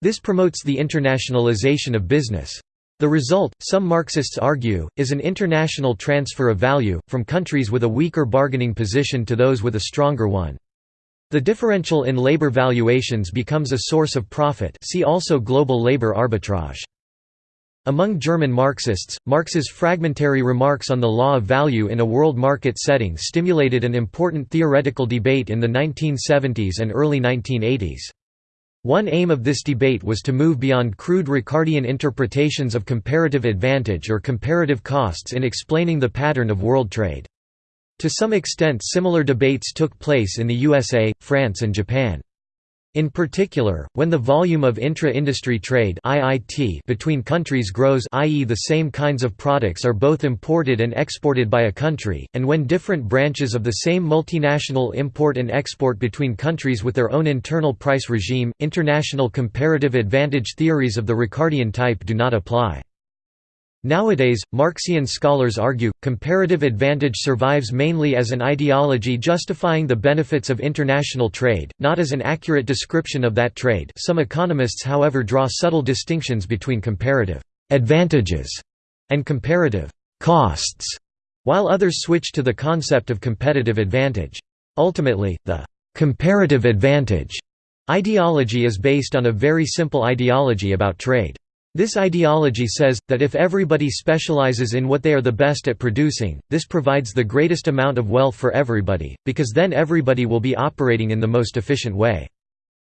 This promotes the internationalization of business. The result, some Marxists argue, is an international transfer of value, from countries with a weaker bargaining position to those with a stronger one. The differential in labor valuations becomes a source of profit see also global labor arbitrage. Among German Marxists, Marx's fragmentary remarks on the law of value in a world market setting stimulated an important theoretical debate in the 1970s and early 1980s. One aim of this debate was to move beyond crude Ricardian interpretations of comparative advantage or comparative costs in explaining the pattern of world trade. To some extent similar debates took place in the USA, France and Japan. In particular, when the volume of intra-industry trade between countries grows i.e. the same kinds of products are both imported and exported by a country, and when different branches of the same multinational import and export between countries with their own internal price regime, international comparative advantage theories of the Ricardian type do not apply. Nowadays, Marxian scholars argue, comparative advantage survives mainly as an ideology justifying the benefits of international trade, not as an accurate description of that trade some economists however draw subtle distinctions between comparative «advantages» and comparative «costs», while others switch to the concept of competitive advantage. Ultimately, the «comparative advantage» ideology is based on a very simple ideology about trade. This ideology says, that if everybody specializes in what they are the best at producing, this provides the greatest amount of wealth for everybody, because then everybody will be operating in the most efficient way.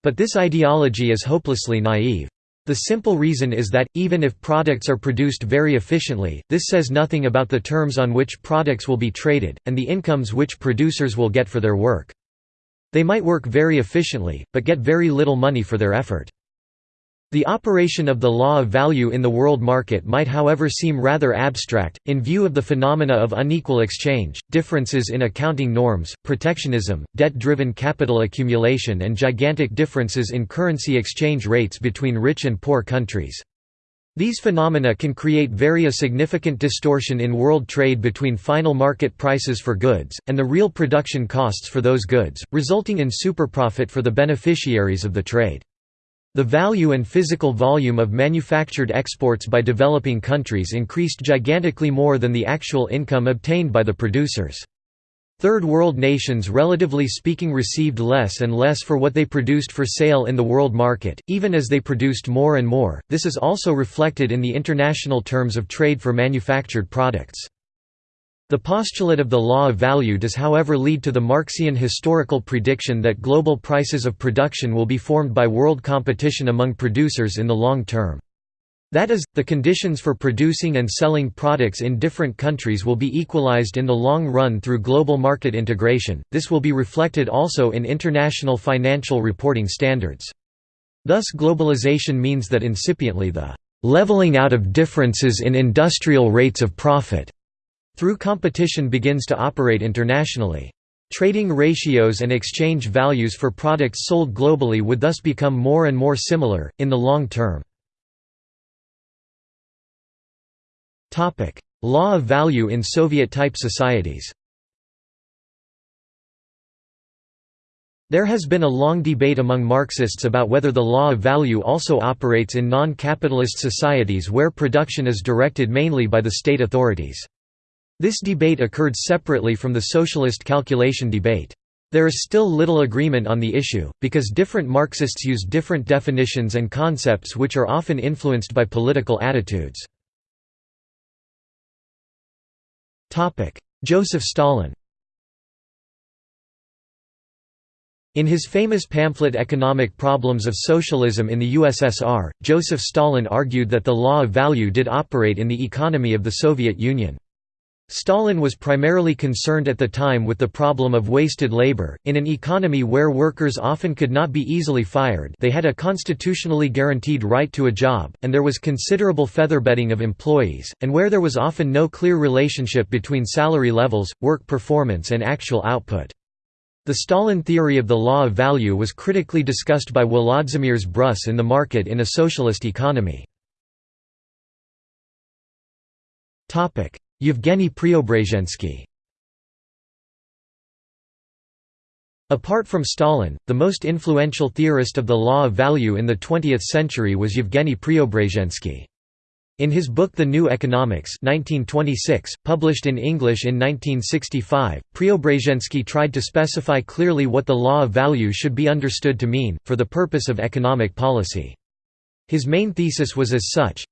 But this ideology is hopelessly naive. The simple reason is that, even if products are produced very efficiently, this says nothing about the terms on which products will be traded, and the incomes which producers will get for their work. They might work very efficiently, but get very little money for their effort. The operation of the law of value in the world market might however seem rather abstract, in view of the phenomena of unequal exchange, differences in accounting norms, protectionism, debt-driven capital accumulation and gigantic differences in currency exchange rates between rich and poor countries. These phenomena can create very significant distortion in world trade between final market prices for goods, and the real production costs for those goods, resulting in superprofit for the beneficiaries of the trade. The value and physical volume of manufactured exports by developing countries increased gigantically more than the actual income obtained by the producers. Third world nations relatively speaking received less and less for what they produced for sale in the world market, even as they produced more and more. This is also reflected in the international terms of trade for manufactured products. The postulate of the law of value does however lead to the Marxian historical prediction that global prices of production will be formed by world competition among producers in the long term. That is, the conditions for producing and selling products in different countries will be equalized in the long run through global market integration, this will be reflected also in international financial reporting standards. Thus globalization means that incipiently the «leveling out of differences in industrial rates of profit» through competition begins to operate internationally. Trading ratios and exchange values for products sold globally would thus become more and more similar, in the long term. Law of value in Soviet-type societies There has been a long debate among Marxists about whether the law of value also operates in non-capitalist societies where production is directed mainly by the state authorities. This debate occurred separately from the socialist calculation debate. There is still little agreement on the issue, because different Marxists use different definitions and concepts which are often influenced by political attitudes. Joseph Stalin In his famous pamphlet Economic Problems of Socialism in the USSR, Joseph Stalin argued that the law of value did operate in the economy of the Soviet Union. Stalin was primarily concerned at the time with the problem of wasted labor. In an economy where workers often could not be easily fired, they had a constitutionally guaranteed right to a job, and there was considerable featherbedding of employees, and where there was often no clear relationship between salary levels, work performance, and actual output. The Stalin theory of the law of value was critically discussed by Volodymyr Brus in The Market in a Socialist Economy. Yevgeny Preobrazhensky Apart from Stalin, the most influential theorist of the law of value in the 20th century was Yevgeny Preobrazhensky. In his book The New Economics 1926, published in English in 1965, Preobrazhensky tried to specify clearly what the law of value should be understood to mean, for the purpose of economic policy. His main thesis was as such,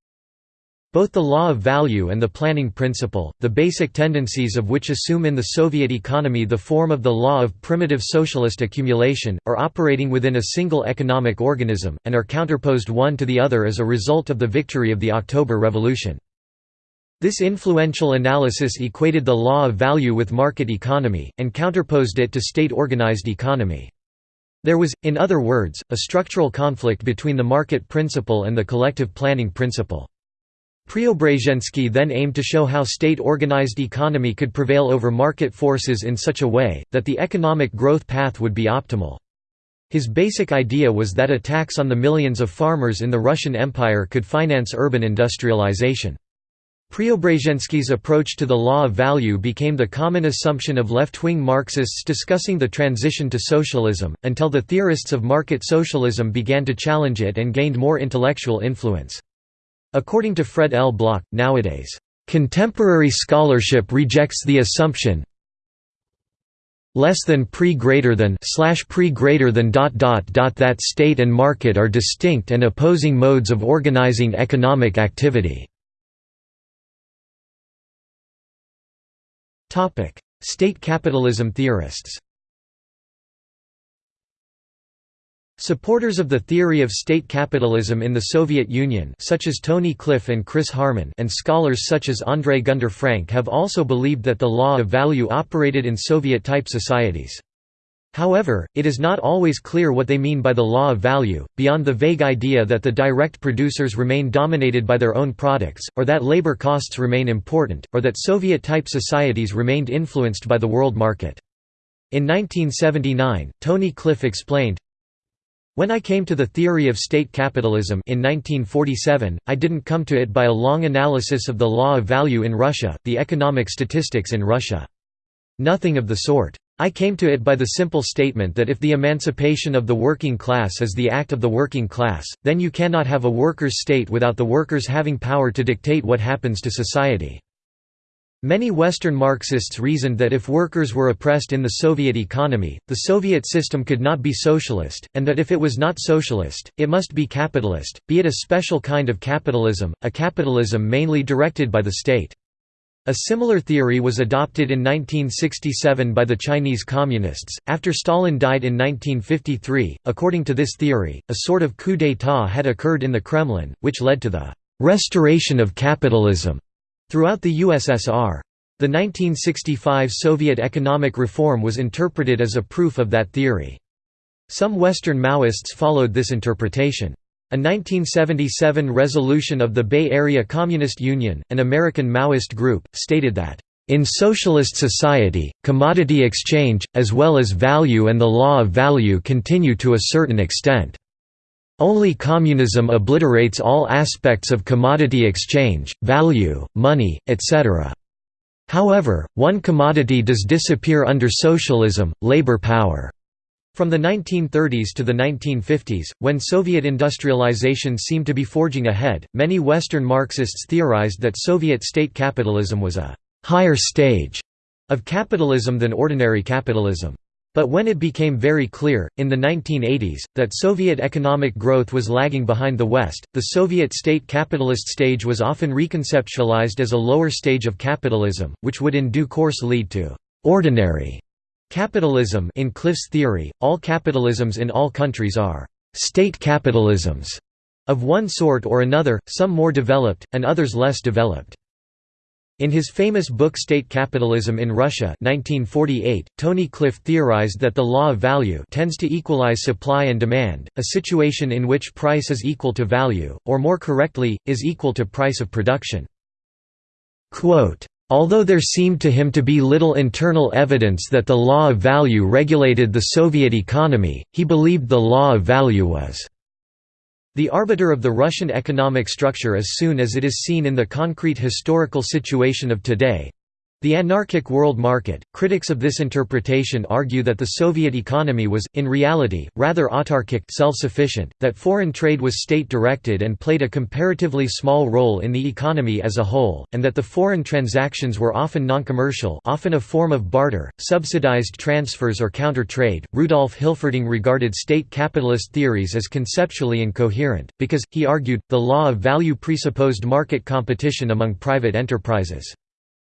both the law of value and the planning principle, the basic tendencies of which assume in the Soviet economy the form of the law of primitive socialist accumulation, are operating within a single economic organism, and are counterposed one to the other as a result of the victory of the October Revolution. This influential analysis equated the law of value with market economy, and counterposed it to state-organized economy. There was, in other words, a structural conflict between the market principle and the collective planning principle. Preobrazhensky then aimed to show how state-organized economy could prevail over market forces in such a way, that the economic growth path would be optimal. His basic idea was that a tax on the millions of farmers in the Russian Empire could finance urban industrialization. Preobrazhensky's approach to the law of value became the common assumption of left-wing Marxists discussing the transition to socialism, until the theorists of market socialism began to challenge it and gained more intellectual influence. According to Fred L. Block, nowadays, "...contemporary scholarship rejects the assumption less than pre greater than slash pre greater than dot dot dot that state and market are distinct and opposing modes of organizing economic activity." State capitalism theorists Supporters of the theory of state capitalism in the Soviet Union such as Tony Cliff and Chris Harman and scholars such as Andre Gunder Frank have also believed that the law of value operated in Soviet-type societies. However, it is not always clear what they mean by the law of value, beyond the vague idea that the direct producers remain dominated by their own products, or that labor costs remain important, or that Soviet-type societies remained influenced by the world market. In 1979, Tony Cliff explained, when I came to the theory of state capitalism in 1947, I didn't come to it by a long analysis of the law of value in Russia, the economic statistics in Russia. Nothing of the sort. I came to it by the simple statement that if the emancipation of the working class is the act of the working class, then you cannot have a workers' state without the workers having power to dictate what happens to society. Many Western Marxists reasoned that if workers were oppressed in the Soviet economy, the Soviet system could not be socialist, and that if it was not socialist, it must be capitalist, be it a special kind of capitalism, a capitalism mainly directed by the state. A similar theory was adopted in 1967 by the Chinese Communists, after Stalin died in 1953. According to this theory, a sort of coup d'état had occurred in the Kremlin, which led to the restoration of capitalism throughout the USSR. The 1965 Soviet economic reform was interpreted as a proof of that theory. Some Western Maoists followed this interpretation. A 1977 resolution of the Bay Area Communist Union, an American Maoist group, stated that, "...in socialist society, commodity exchange, as well as value and the law of value continue to a certain extent. Only communism obliterates all aspects of commodity exchange, value, money, etc. However, one commodity does disappear under socialism, labor power." From the 1930s to the 1950s, when Soviet industrialization seemed to be forging ahead, many Western Marxists theorized that Soviet state capitalism was a «higher stage» of capitalism than ordinary capitalism. But when it became very clear, in the 1980s, that Soviet economic growth was lagging behind the West, the Soviet state capitalist stage was often reconceptualized as a lower stage of capitalism, which would in due course lead to «ordinary» Capitalism in Cliff's theory, all capitalisms in all countries are «state capitalisms» of one sort or another, some more developed, and others less developed. In his famous book State Capitalism in Russia 1948, Tony Cliff theorized that the law of value tends to equalize supply and demand, a situation in which price is equal to value, or more correctly, is equal to price of production. Quote, Although there seemed to him to be little internal evidence that the law of value regulated the Soviet economy, he believed the law of value was the arbiter of the Russian economic structure as soon as it is seen in the concrete historical situation of today. The anarchic world market. Critics of this interpretation argue that the Soviet economy was, in reality, rather autarkic self-sufficient, that foreign trade was state-directed and played a comparatively small role in the economy as a whole, and that the foreign transactions were often non-commercial often a form of barter, subsidized transfers or counter-trade. Rudolf Hilferding regarded state capitalist theories as conceptually incoherent, because, he argued, the law of value presupposed market competition among private enterprises.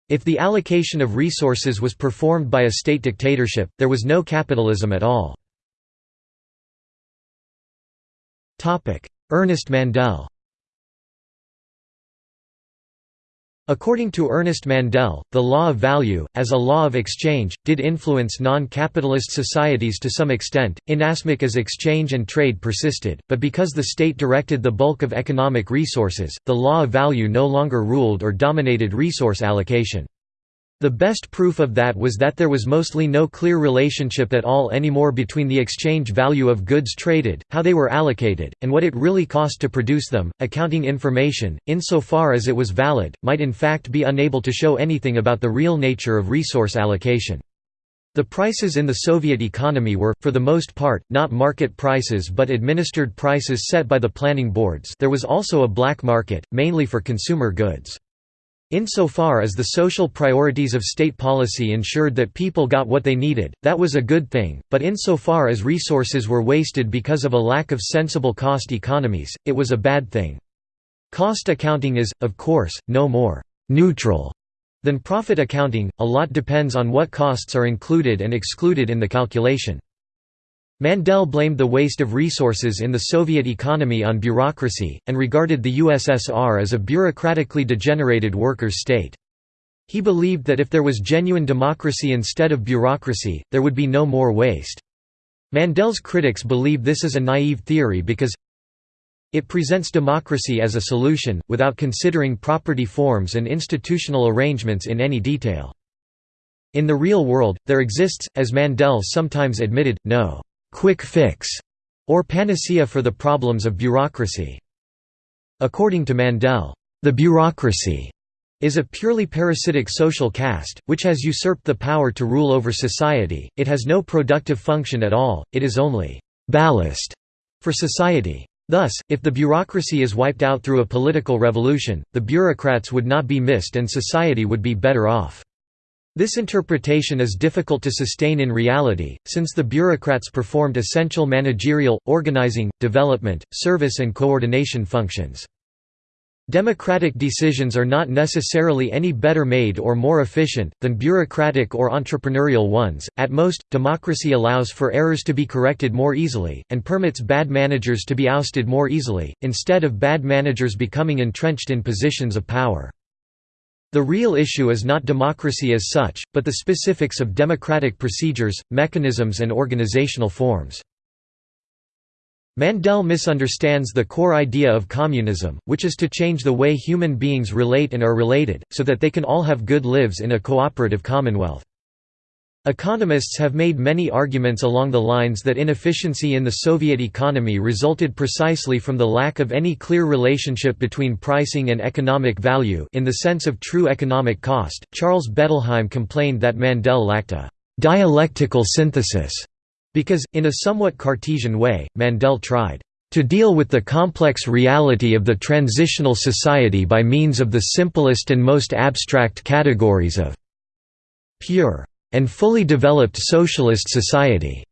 If the allocation of resources was performed by a state dictatorship, there was no capitalism at all. Ernest Mandel According to Ernest Mandel, the law of value, as a law of exchange, did influence non-capitalist societies to some extent, inasmuch as exchange and trade persisted, but because the state directed the bulk of economic resources, the law of value no longer ruled or dominated resource allocation. The best proof of that was that there was mostly no clear relationship at all anymore between the exchange value of goods traded, how they were allocated, and what it really cost to produce them. Accounting information, insofar as it was valid, might in fact be unable to show anything about the real nature of resource allocation. The prices in the Soviet economy were, for the most part, not market prices but administered prices set by the planning boards there was also a black market, mainly for consumer goods. Insofar as the social priorities of state policy ensured that people got what they needed, that was a good thing, but insofar as resources were wasted because of a lack of sensible cost economies, it was a bad thing. Cost accounting is, of course, no more «neutral» than profit accounting, a lot depends on what costs are included and excluded in the calculation. Mandel blamed the waste of resources in the Soviet economy on bureaucracy, and regarded the USSR as a bureaucratically degenerated workers' state. He believed that if there was genuine democracy instead of bureaucracy, there would be no more waste. Mandel's critics believe this is a naive theory because it presents democracy as a solution, without considering property forms and institutional arrangements in any detail. In the real world, there exists, as Mandel sometimes admitted, no quick fix, or panacea for the problems of bureaucracy. According to Mandel, the bureaucracy is a purely parasitic social caste, which has usurped the power to rule over society, it has no productive function at all, it is only «ballast» for society. Thus, if the bureaucracy is wiped out through a political revolution, the bureaucrats would not be missed and society would be better off. This interpretation is difficult to sustain in reality, since the bureaucrats performed essential managerial, organizing, development, service and coordination functions. Democratic decisions are not necessarily any better made or more efficient, than bureaucratic or entrepreneurial ones. At most, democracy allows for errors to be corrected more easily, and permits bad managers to be ousted more easily, instead of bad managers becoming entrenched in positions of power. The real issue is not democracy as such, but the specifics of democratic procedures, mechanisms, and organizational forms. Mandel misunderstands the core idea of communism, which is to change the way human beings relate and are related, so that they can all have good lives in a cooperative commonwealth. Economists have made many arguments along the lines that inefficiency in the Soviet economy resulted precisely from the lack of any clear relationship between pricing and economic value in the sense of true economic cost. Charles Bettelheim complained that Mandel lacked a dialectical synthesis because, in a somewhat Cartesian way, Mandel tried to deal with the complex reality of the transitional society by means of the simplest and most abstract categories of pure and fully developed socialist society.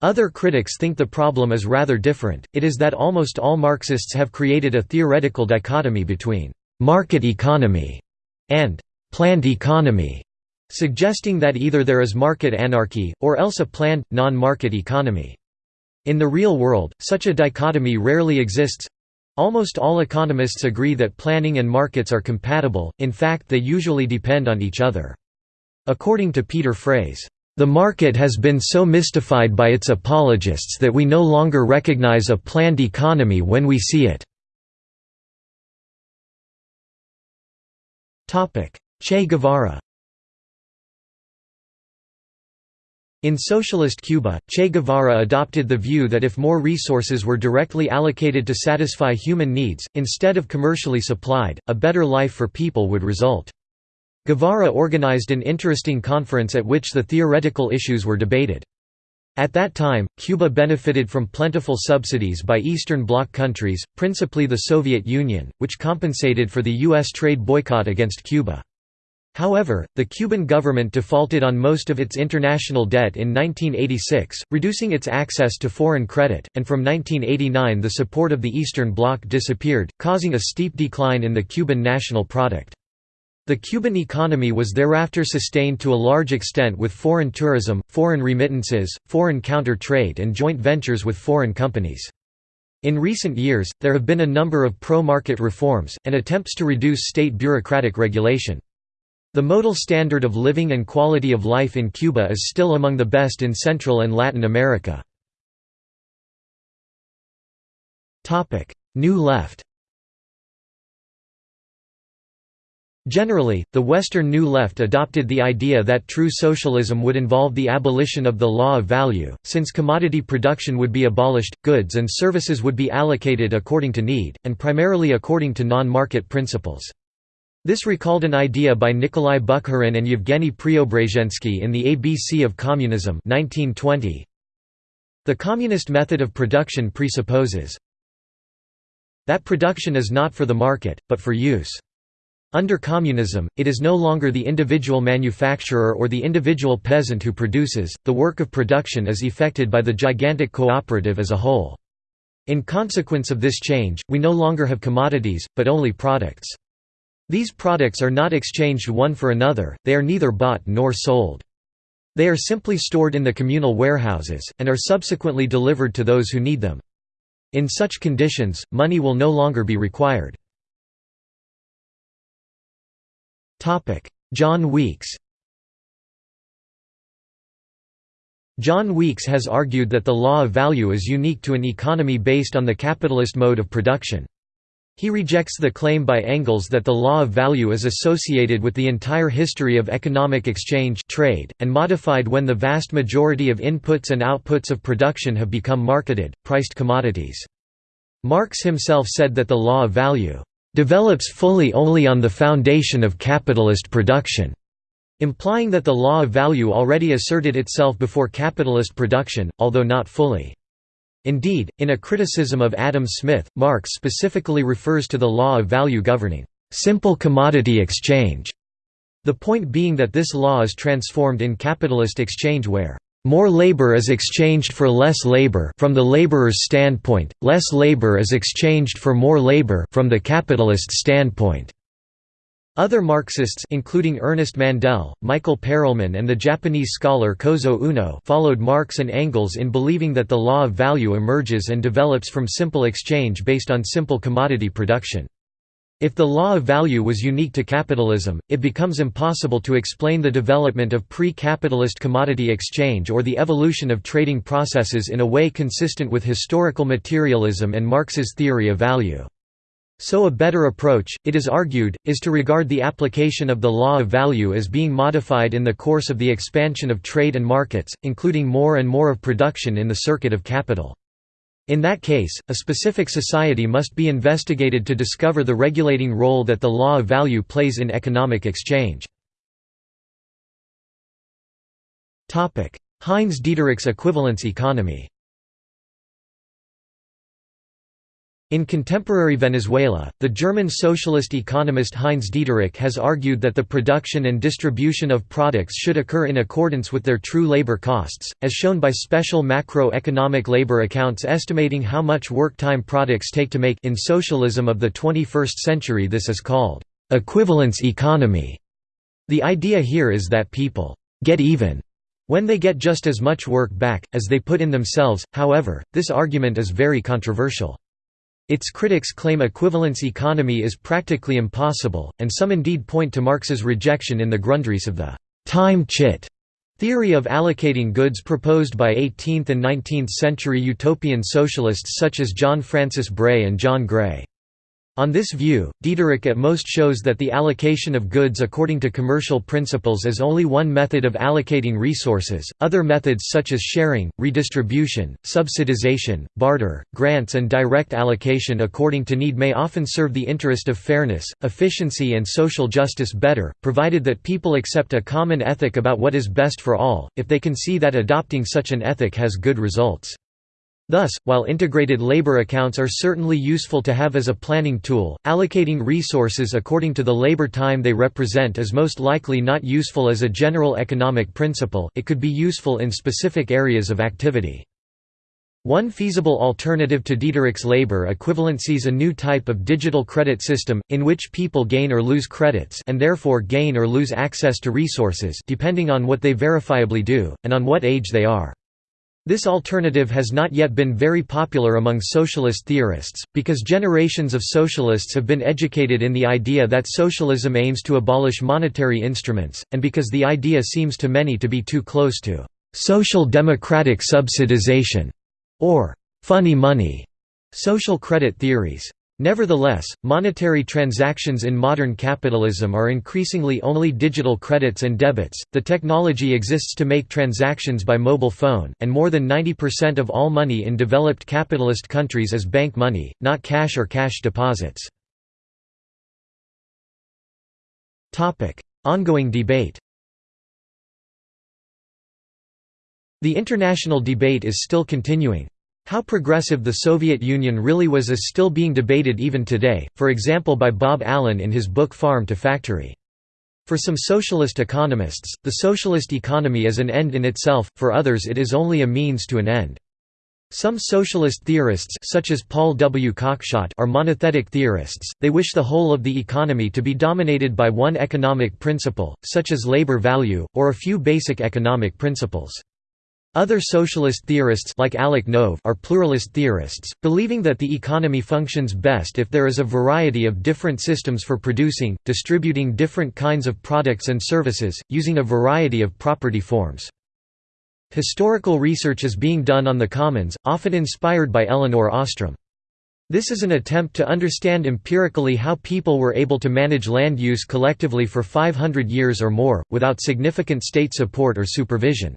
Other critics think the problem is rather different, it is that almost all Marxists have created a theoretical dichotomy between «market economy» and «planned economy» suggesting that either there is market anarchy, or else a planned, non-market economy. In the real world, such a dichotomy rarely exists. Almost all economists agree that planning and markets are compatible, in fact they usually depend on each other. According to Peter Frase, "...the market has been so mystified by its apologists that we no longer recognize a planned economy when we see it." Che Guevara In socialist Cuba, Che Guevara adopted the view that if more resources were directly allocated to satisfy human needs, instead of commercially supplied, a better life for people would result. Guevara organized an interesting conference at which the theoretical issues were debated. At that time, Cuba benefited from plentiful subsidies by Eastern Bloc countries, principally the Soviet Union, which compensated for the U.S. trade boycott against Cuba. However, the Cuban government defaulted on most of its international debt in 1986, reducing its access to foreign credit, and from 1989 the support of the Eastern Bloc disappeared, causing a steep decline in the Cuban national product. The Cuban economy was thereafter sustained to a large extent with foreign tourism, foreign remittances, foreign counter-trade and joint ventures with foreign companies. In recent years, there have been a number of pro-market reforms, and attempts to reduce state bureaucratic regulation. The modal standard of living and quality of life in Cuba is still among the best in Central and Latin America. New Left Generally, the Western New Left adopted the idea that true socialism would involve the abolition of the law of value, since commodity production would be abolished, goods and services would be allocated according to need, and primarily according to non-market principles. This recalled an idea by Nikolai Bukharin and Yevgeny Preobrazhensky in the ABC of Communism 1920. The communist method of production presupposes that production is not for the market, but for use. Under communism, it is no longer the individual manufacturer or the individual peasant who produces, the work of production is effected by the gigantic cooperative as a whole. In consequence of this change, we no longer have commodities, but only products. These products are not exchanged one for another, they are neither bought nor sold. They are simply stored in the communal warehouses, and are subsequently delivered to those who need them. In such conditions, money will no longer be required. John Weeks John Weeks has argued that the law of value is unique to an economy based on the capitalist mode of production. He rejects the claim by Engels that the law of value is associated with the entire history of economic exchange trade, and modified when the vast majority of inputs and outputs of production have become marketed, priced commodities. Marx himself said that the law of value develops fully only on the foundation of capitalist production, implying that the law of value already asserted itself before capitalist production, although not fully. Indeed, in a criticism of Adam Smith, Marx specifically refers to the law of value governing simple commodity exchange, the point being that this law is transformed in capitalist exchange where more labor is exchanged for less labor from the laborer's standpoint, less labor is exchanged for more labor from the capitalist standpoint. Other Marxists including Ernest Mandel, Michael Perelman and the Japanese scholar Kozo Uno followed Marx and Engels in believing that the law of value emerges and develops from simple exchange based on simple commodity production. If the law of value was unique to capitalism, it becomes impossible to explain the development of pre-capitalist commodity exchange or the evolution of trading processes in a way consistent with historical materialism and Marx's theory of value. So a better approach, it is argued, is to regard the application of the law of value as being modified in the course of the expansion of trade and markets, including more and more of production in the circuit of capital. In that case, a specific society must be investigated to discover the regulating role that the law of value plays in economic exchange. Heinz Dieterich's equivalence economy In contemporary Venezuela, the German socialist economist Heinz Dieterich has argued that the production and distribution of products should occur in accordance with their true labor costs, as shown by special macroeconomic labor accounts estimating how much work time products take to make in socialism of the 21st century this is called equivalence economy. The idea here is that people get even when they get just as much work back, as they put in themselves, however, this argument is very controversial. Its critics claim equivalence economy is practically impossible, and some indeed point to Marx's rejection in the Grundrisse of the time chit theory of allocating goods proposed by 18th and 19th century utopian socialists such as John Francis Bray and John Gray. On this view, Dieterich at most shows that the allocation of goods according to commercial principles is only one method of allocating resources. Other methods such as sharing, redistribution, subsidization, barter, grants, and direct allocation according to need may often serve the interest of fairness, efficiency, and social justice better, provided that people accept a common ethic about what is best for all, if they can see that adopting such an ethic has good results. Thus, while integrated labor accounts are certainly useful to have as a planning tool, allocating resources according to the labor time they represent is most likely not useful as a general economic principle, it could be useful in specific areas of activity. One feasible alternative to Dieterich's labor equivalencies a new type of digital credit system, in which people gain or lose credits and therefore gain or lose access to resources depending on what they verifiably do, and on what age they are. This alternative has not yet been very popular among socialist theorists, because generations of socialists have been educated in the idea that socialism aims to abolish monetary instruments, and because the idea seems to many to be too close to «social democratic subsidization» or «funny money» social credit theories. Nevertheless, monetary transactions in modern capitalism are increasingly only digital credits and debits. The technology exists to make transactions by mobile phone, and more than 90% of all money in developed capitalist countries is bank money, not cash or cash deposits. Topic: Ongoing debate. The international debate is still continuing. How progressive the Soviet Union really was is still being debated even today, for example by Bob Allen in his book Farm to Factory. For some socialist economists, the socialist economy is an end in itself, for others it is only a means to an end. Some socialist theorists such as Paul W. Cockshott are monothetic theorists, they wish the whole of the economy to be dominated by one economic principle, such as labor value, or a few basic economic principles. Other socialist theorists like Alec Nove are pluralist theorists, believing that the economy functions best if there is a variety of different systems for producing, distributing different kinds of products and services, using a variety of property forms. Historical research is being done on the commons, often inspired by Elinor Ostrom. This is an attempt to understand empirically how people were able to manage land use collectively for 500 years or more, without significant state support or supervision.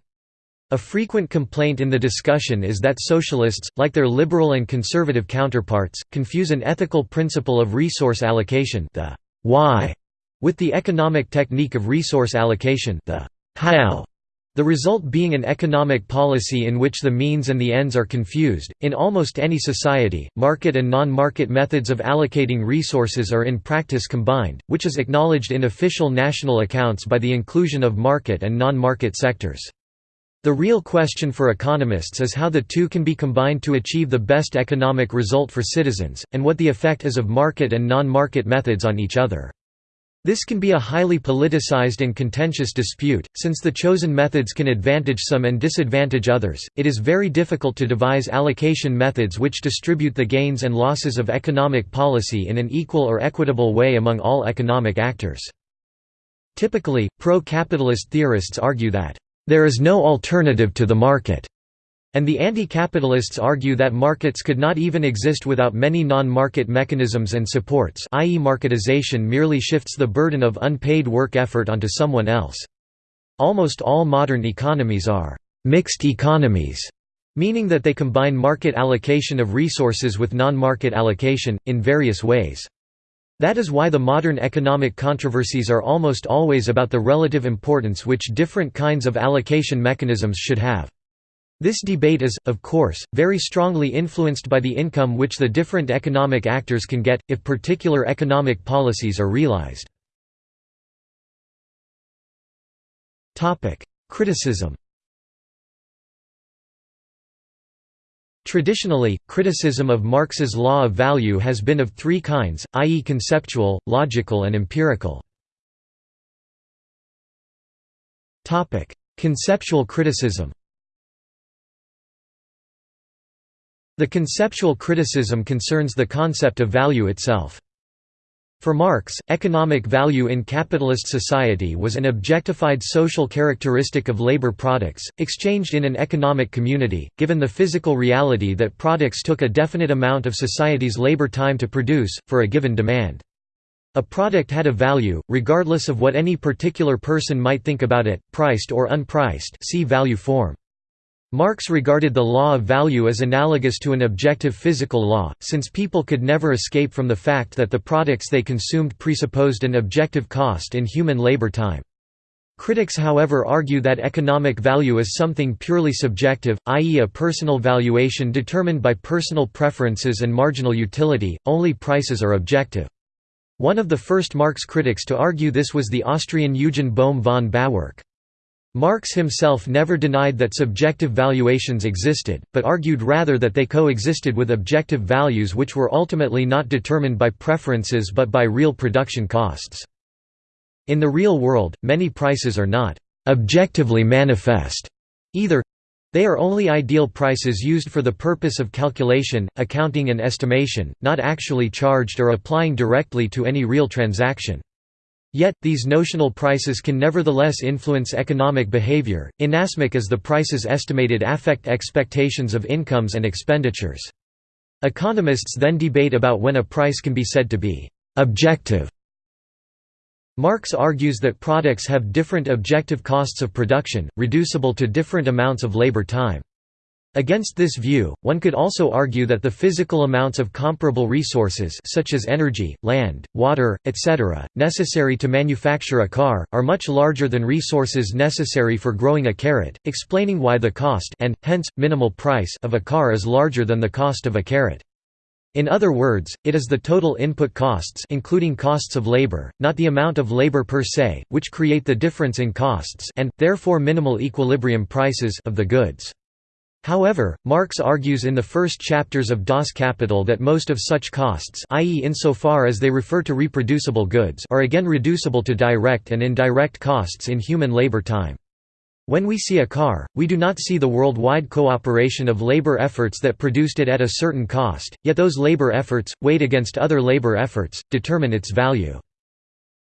A frequent complaint in the discussion is that socialists, like their liberal and conservative counterparts, confuse an ethical principle of resource allocation the why with the economic technique of resource allocation the how. The result being an economic policy in which the means and the ends are confused. In almost any society, market and non market methods of allocating resources are in practice combined, which is acknowledged in official national accounts by the inclusion of market and non market sectors. The real question for economists is how the two can be combined to achieve the best economic result for citizens, and what the effect is of market and non-market methods on each other. This can be a highly politicized and contentious dispute, since the chosen methods can advantage some and disadvantage others. It is very difficult to devise allocation methods which distribute the gains and losses of economic policy in an equal or equitable way among all economic actors. Typically, pro-capitalist theorists argue that there is no alternative to the market, and the anti-capitalists argue that markets could not even exist without many non-market mechanisms and supports i.e. marketization merely shifts the burden of unpaid work effort onto someone else. Almost all modern economies are «mixed economies», meaning that they combine market allocation of resources with non-market allocation, in various ways. That is why the modern economic controversies are almost always about the relative importance which different kinds of allocation mechanisms should have. This debate is, of course, very strongly influenced by the income which the different economic actors can get, if particular economic policies are realized. Criticism Traditionally, criticism of Marx's law of value has been of three kinds, i.e. conceptual, logical and empirical. Conceptual criticism The conceptual criticism concerns the concept of value itself. For Marx, economic value in capitalist society was an objectified social characteristic of labor products, exchanged in an economic community, given the physical reality that products took a definite amount of society's labor time to produce, for a given demand. A product had a value, regardless of what any particular person might think about it, priced or unpriced see value form. Marx regarded the law of value as analogous to an objective physical law, since people could never escape from the fact that the products they consumed presupposed an objective cost in human labor time. Critics however argue that economic value is something purely subjective, i.e. a personal valuation determined by personal preferences and marginal utility, only prices are objective. One of the first Marx critics to argue this was the Austrian Eugen Bohm von Bawerk. Marx himself never denied that subjective valuations existed, but argued rather that they coexisted with objective values which were ultimately not determined by preferences but by real production costs. In the real world, many prices are not «objectively manifest» either they are only ideal prices used for the purpose of calculation, accounting and estimation, not actually charged or applying directly to any real transaction. Yet, these notional prices can nevertheless influence economic behavior, inasmuch as the prices estimated affect expectations of incomes and expenditures. Economists then debate about when a price can be said to be «objective». Marx argues that products have different objective costs of production, reducible to different amounts of labor time. Against this view, one could also argue that the physical amounts of comparable resources such as energy, land, water, etc., necessary to manufacture a car, are much larger than resources necessary for growing a carrot, explaining why the cost and, hence, minimal price of a car is larger than the cost of a carrot. In other words, it is the total input costs including costs of labor, not the amount of labor per se, which create the difference in costs and, therefore minimal equilibrium prices of the goods. However, Marx argues in the first chapters of Das Kapital that most of such costs i.e. insofar as they refer to reproducible goods are again reducible to direct and indirect costs in human labor time. When we see a car, we do not see the worldwide cooperation of labor efforts that produced it at a certain cost, yet those labor efforts, weighed against other labor efforts, determine its value.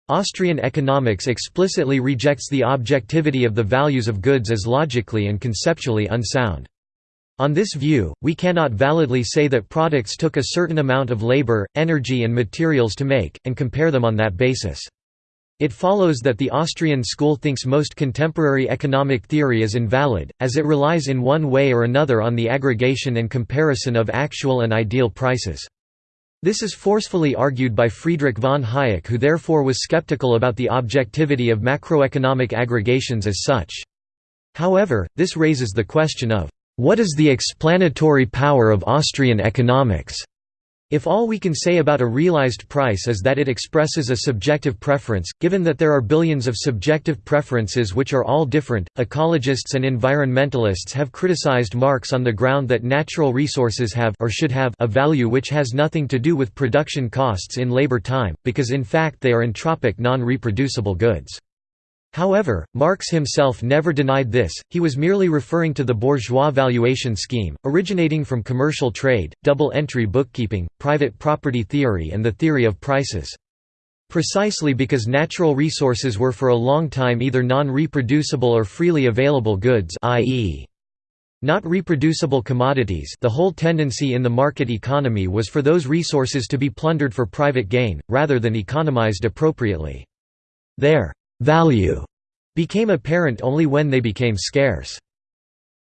Austrian economics explicitly rejects the objectivity of the values of goods as logically and conceptually unsound. On this view, we cannot validly say that products took a certain amount of labor, energy and materials to make, and compare them on that basis. It follows that the Austrian school thinks most contemporary economic theory is invalid, as it relies in one way or another on the aggregation and comparison of actual and ideal prices. This is forcefully argued by Friedrich von Hayek who therefore was skeptical about the objectivity of macroeconomic aggregations as such. However, this raises the question of what is the explanatory power of Austrian economics? If all we can say about a realized price is that it expresses a subjective preference, given that there are billions of subjective preferences which are all different, ecologists and environmentalists have criticized Marx on the ground that natural resources have or should have a value which has nothing to do with production costs in labor time, because in fact they are entropic non-reproducible goods. However, Marx himself never denied this, he was merely referring to the bourgeois valuation scheme, originating from commercial trade, double-entry bookkeeping, private property theory and the theory of prices. Precisely because natural resources were for a long time either non-reproducible or freely available goods i.e. not reproducible commodities the whole tendency in the market economy was for those resources to be plundered for private gain, rather than economized appropriately. Their value became apparent only when they became scarce.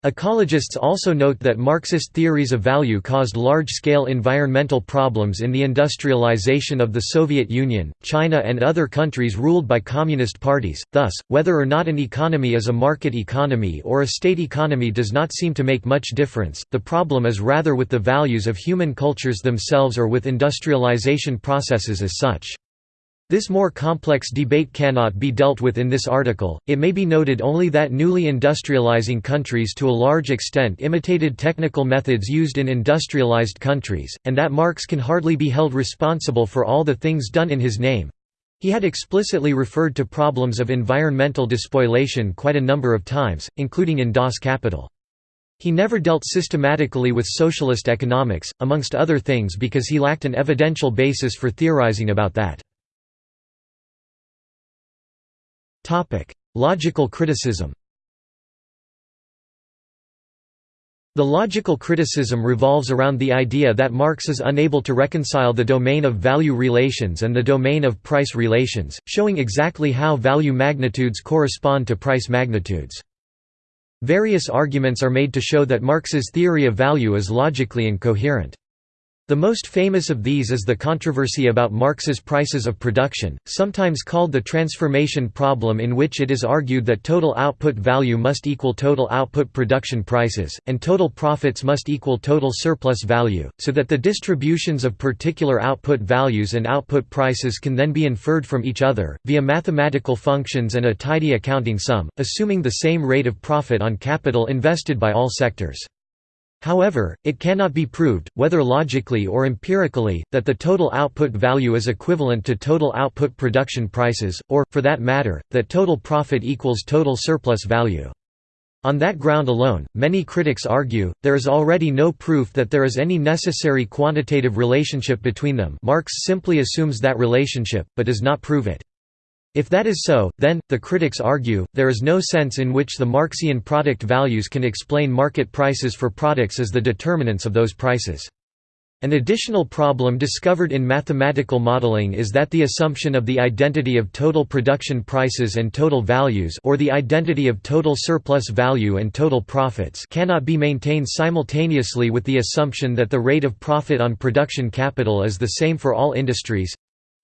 Ecologists also note that Marxist theories of value caused large-scale environmental problems in the industrialization of the Soviet Union, China and other countries ruled by communist parties, thus, whether or not an economy is a market economy or a state economy does not seem to make much difference, the problem is rather with the values of human cultures themselves or with industrialization processes as such. This more complex debate cannot be dealt with in this article, it may be noted only that newly industrializing countries to a large extent imitated technical methods used in industrialized countries, and that Marx can hardly be held responsible for all the things done in his name. He had explicitly referred to problems of environmental despoilation quite a number of times, including in Das Kapital. He never dealt systematically with socialist economics, amongst other things because he lacked an evidential basis for theorizing about that. Logical criticism The logical criticism revolves around the idea that Marx is unable to reconcile the domain of value relations and the domain of price relations, showing exactly how value magnitudes correspond to price magnitudes. Various arguments are made to show that Marx's theory of value is logically incoherent. The most famous of these is the controversy about Marx's prices of production, sometimes called the transformation problem in which it is argued that total output value must equal total output production prices, and total profits must equal total surplus value, so that the distributions of particular output values and output prices can then be inferred from each other, via mathematical functions and a tidy accounting sum, assuming the same rate of profit on capital invested by all sectors. However, it cannot be proved, whether logically or empirically, that the total output value is equivalent to total output production prices, or, for that matter, that total profit equals total surplus value. On that ground alone, many critics argue, there is already no proof that there is any necessary quantitative relationship between them Marx simply assumes that relationship, but does not prove it. If that is so, then, the critics argue, there is no sense in which the Marxian product values can explain market prices for products as the determinants of those prices. An additional problem discovered in mathematical modeling is that the assumption of the identity of total production prices and total values or the identity of total surplus value and total profits cannot be maintained simultaneously with the assumption that the rate of profit on production capital is the same for all industries.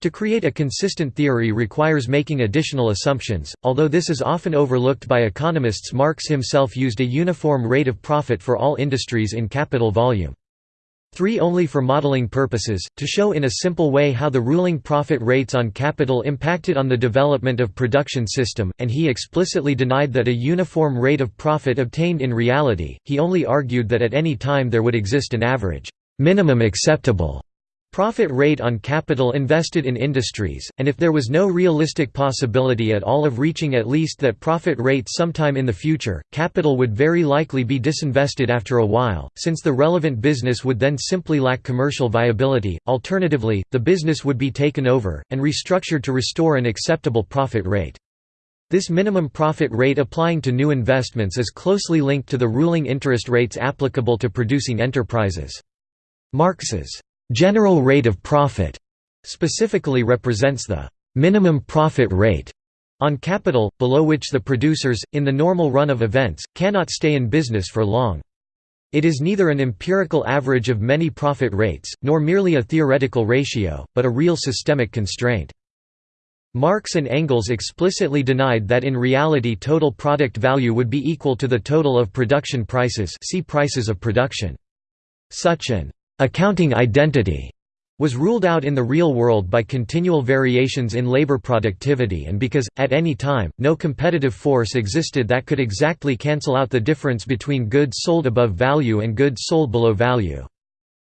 To create a consistent theory requires making additional assumptions, although this is often overlooked by economists Marx himself used a uniform rate of profit for all industries in capital volume. 3 only for modeling purposes, to show in a simple way how the ruling profit rates on capital impacted on the development of production system, and he explicitly denied that a uniform rate of profit obtained in reality, he only argued that at any time there would exist an average minimum acceptable profit rate on capital invested in industries, and if there was no realistic possibility at all of reaching at least that profit rate sometime in the future, capital would very likely be disinvested after a while, since the relevant business would then simply lack commercial viability, alternatively, the business would be taken over, and restructured to restore an acceptable profit rate. This minimum profit rate applying to new investments is closely linked to the ruling interest rates applicable to producing enterprises. Marx's General rate of profit specifically represents the minimum profit rate on capital, below which the producers, in the normal run of events, cannot stay in business for long. It is neither an empirical average of many profit rates, nor merely a theoretical ratio, but a real systemic constraint. Marx and Engels explicitly denied that in reality total product value would be equal to the total of production prices see prices of production. Such an accounting identity was ruled out in the real world by continual variations in labor productivity and because, at any time, no competitive force existed that could exactly cancel out the difference between goods sold above value and goods sold below value.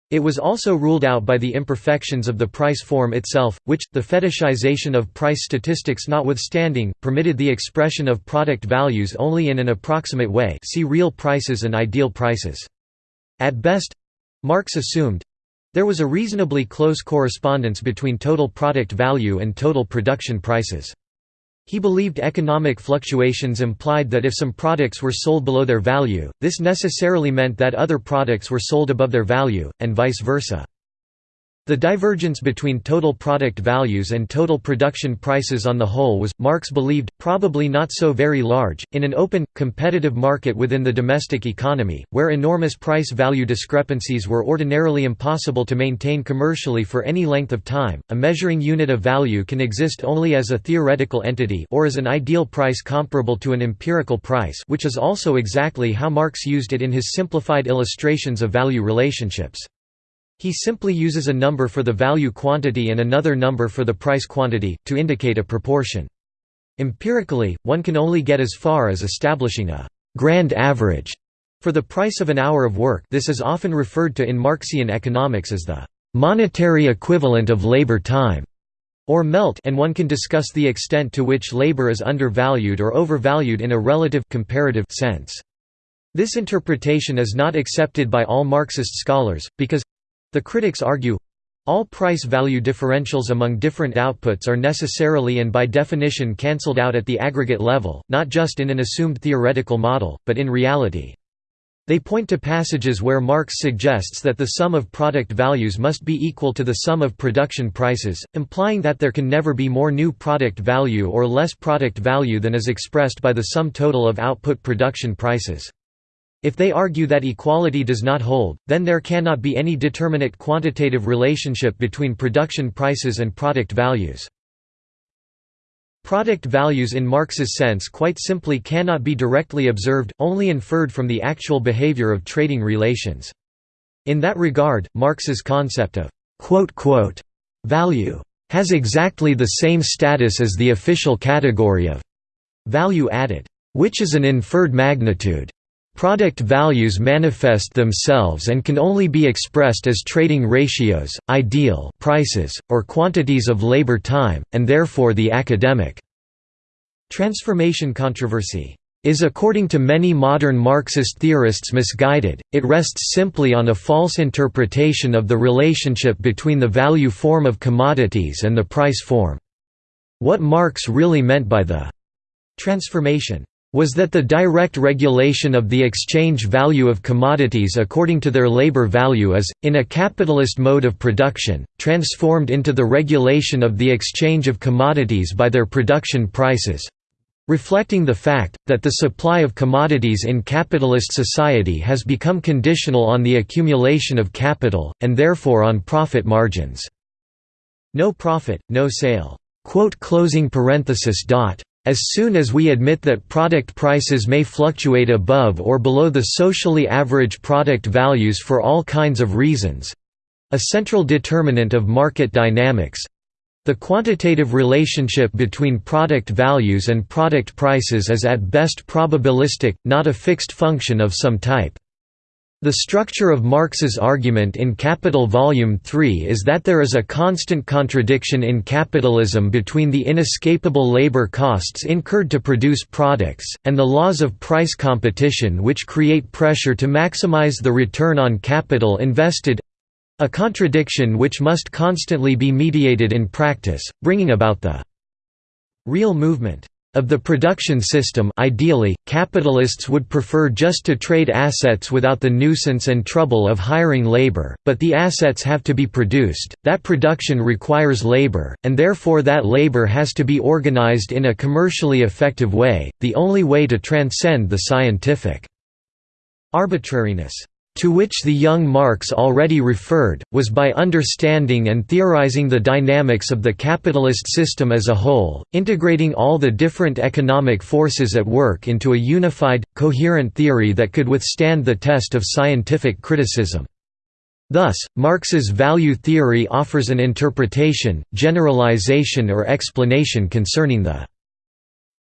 It was also ruled out by the imperfections of the price form itself, which, the fetishization of price statistics notwithstanding, permitted the expression of product values only in an approximate way see real prices and ideal prices. At best—Marx assumed—there was a reasonably close correspondence between total product value and total production prices. He believed economic fluctuations implied that if some products were sold below their value, this necessarily meant that other products were sold above their value, and vice versa. The divergence between total product values and total production prices on the whole was, Marx believed, probably not so very large. In an open, competitive market within the domestic economy, where enormous price value discrepancies were ordinarily impossible to maintain commercially for any length of time, a measuring unit of value can exist only as a theoretical entity or as an ideal price comparable to an empirical price, which is also exactly how Marx used it in his simplified illustrations of value relationships. He simply uses a number for the value quantity and another number for the price quantity, to indicate a proportion. Empirically, one can only get as far as establishing a «grand average» for the price of an hour of work this is often referred to in Marxian economics as the «monetary equivalent of labor time» or MELT and one can discuss the extent to which labor is undervalued or overvalued in a relative comparative sense. This interpretation is not accepted by all Marxist scholars, because the critics argue, all price-value differentials among different outputs are necessarily and by definition cancelled out at the aggregate level, not just in an assumed theoretical model, but in reality. They point to passages where Marx suggests that the sum of product values must be equal to the sum of production prices, implying that there can never be more new product value or less product value than is expressed by the sum total of output production prices. If they argue that equality does not hold, then there cannot be any determinate quantitative relationship between production prices and product values. Product values in Marx's sense quite simply cannot be directly observed, only inferred from the actual behavior of trading relations. In that regard, Marx's concept of «value» has exactly the same status as the official category of «value added», which is an inferred magnitude. Product values manifest themselves and can only be expressed as trading ratios, ideal prices, or quantities of labor time, and therefore the academic transformation controversy is according to many modern Marxist theorists misguided, it rests simply on a false interpretation of the relationship between the value form of commodities and the price form. What Marx really meant by the transformation was that the direct regulation of the exchange value of commodities according to their labor value is, in a capitalist mode of production, transformed into the regulation of the exchange of commodities by their production prices reflecting the fact, that the supply of commodities in capitalist society has become conditional on the accumulation of capital, and therefore on profit margins. No profit, no sale. As soon as we admit that product prices may fluctuate above or below the socially average product values for all kinds of reasons—a central determinant of market dynamics—the quantitative relationship between product values and product prices is at best probabilistic, not a fixed function of some type. The structure of Marx's argument in Capital Volume 3 is that there is a constant contradiction in capitalism between the inescapable labor costs incurred to produce products, and the laws of price competition which create pressure to maximize the return on capital invested—a contradiction which must constantly be mediated in practice, bringing about the real movement of the production system ideally, capitalists would prefer just to trade assets without the nuisance and trouble of hiring labor, but the assets have to be produced, that production requires labor, and therefore that labor has to be organized in a commercially effective way, the only way to transcend the scientific arbitrariness to which the young Marx already referred, was by understanding and theorizing the dynamics of the capitalist system as a whole, integrating all the different economic forces at work into a unified, coherent theory that could withstand the test of scientific criticism. Thus, Marx's value theory offers an interpretation, generalization or explanation concerning the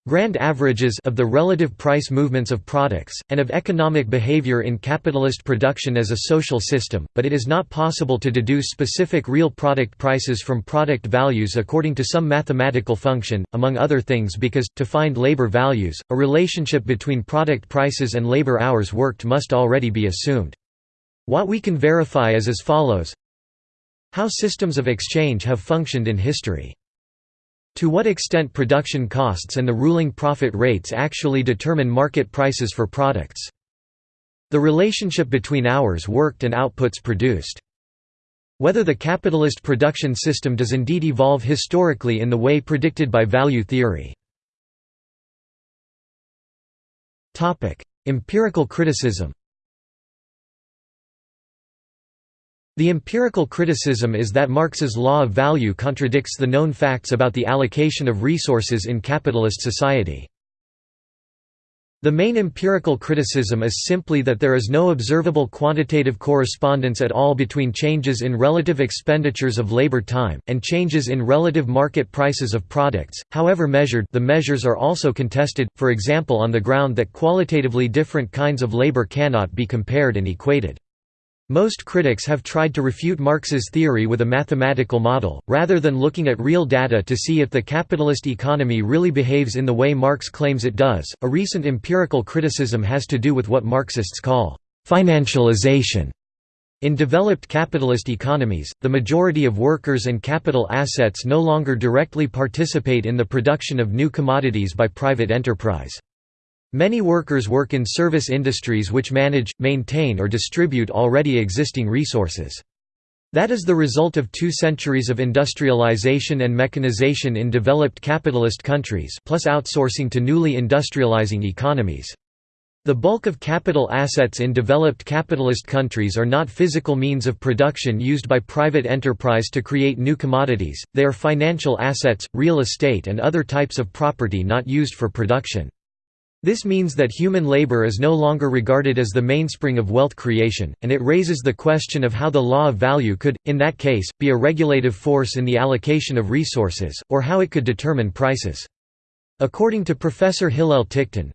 grand averages of the relative price movements of products, and of economic behavior in capitalist production as a social system, but it is not possible to deduce specific real product prices from product values according to some mathematical function, among other things because, to find labor values, a relationship between product prices and labor hours worked must already be assumed. What we can verify is as follows How systems of exchange have functioned in history. To what extent production costs and the ruling profit rates actually determine market prices for products. The relationship between hours worked and outputs produced. Whether the capitalist production system does indeed evolve historically in the way predicted by value theory. Empirical criticism The empirical criticism is that Marx's law of value contradicts the known facts about the allocation of resources in capitalist society. The main empirical criticism is simply that there is no observable quantitative correspondence at all between changes in relative expenditures of labor time, and changes in relative market prices of products, however measured the measures are also contested, for example on the ground that qualitatively different kinds of labor cannot be compared and equated. Most critics have tried to refute Marx's theory with a mathematical model, rather than looking at real data to see if the capitalist economy really behaves in the way Marx claims it does. A recent empirical criticism has to do with what Marxists call financialization. In developed capitalist economies, the majority of workers and capital assets no longer directly participate in the production of new commodities by private enterprise. Many workers work in service industries which manage, maintain or distribute already existing resources. That is the result of two centuries of industrialization and mechanization in developed capitalist countries plus outsourcing to newly industrializing economies. The bulk of capital assets in developed capitalist countries are not physical means of production used by private enterprise to create new commodities, they are financial assets, real estate and other types of property not used for production. This means that human labor is no longer regarded as the mainspring of wealth creation, and it raises the question of how the law of value could, in that case, be a regulative force in the allocation of resources, or how it could determine prices. According to Professor Hillel Ticktin,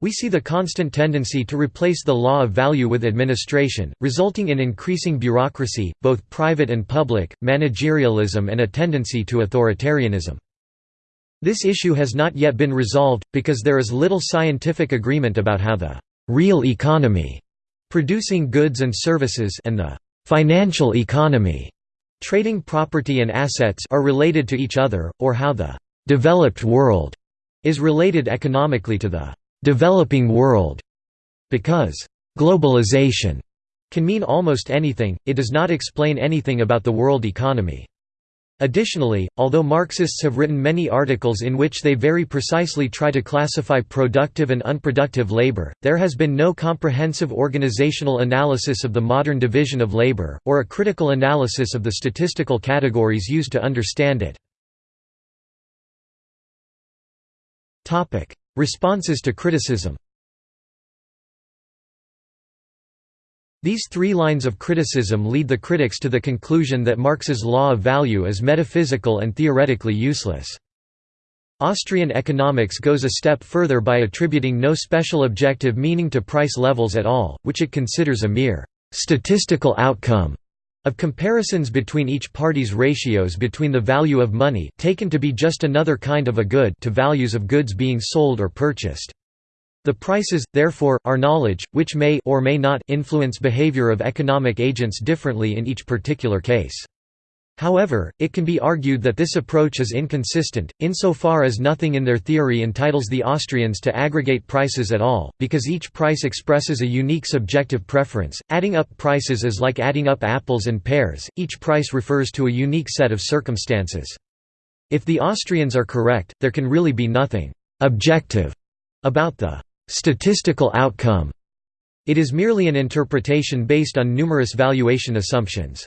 we see the constant tendency to replace the law of value with administration, resulting in increasing bureaucracy, both private and public, managerialism and a tendency to authoritarianism. This issue has not yet been resolved, because there is little scientific agreement about how the «real economy» producing goods and services and the «financial economy» trading property and assets are related to each other, or how the «developed world» is related economically to the «developing world». Because «globalization» can mean almost anything, it does not explain anything about the world economy. Additionally, although Marxists have written many articles in which they very precisely try to classify productive and unproductive labor, there has been no comprehensive organizational analysis of the modern division of labor, or a critical analysis of the statistical categories used to understand it. Responses to criticism These three lines of criticism lead the critics to the conclusion that Marx's law of value is metaphysical and theoretically useless. Austrian economics goes a step further by attributing no special objective meaning to price levels at all, which it considers a mere «statistical outcome» of comparisons between each party's ratios between the value of money taken to be just another kind of a good to values of goods being sold or purchased. The prices, therefore, are knowledge, which may or may not influence behavior of economic agents differently in each particular case. However, it can be argued that this approach is inconsistent, insofar as nothing in their theory entitles the Austrians to aggregate prices at all, because each price expresses a unique subjective preference. Adding up prices is like adding up apples and pears, each price refers to a unique set of circumstances. If the Austrians are correct, there can really be nothing objective about the statistical outcome. It is merely an interpretation based on numerous valuation assumptions.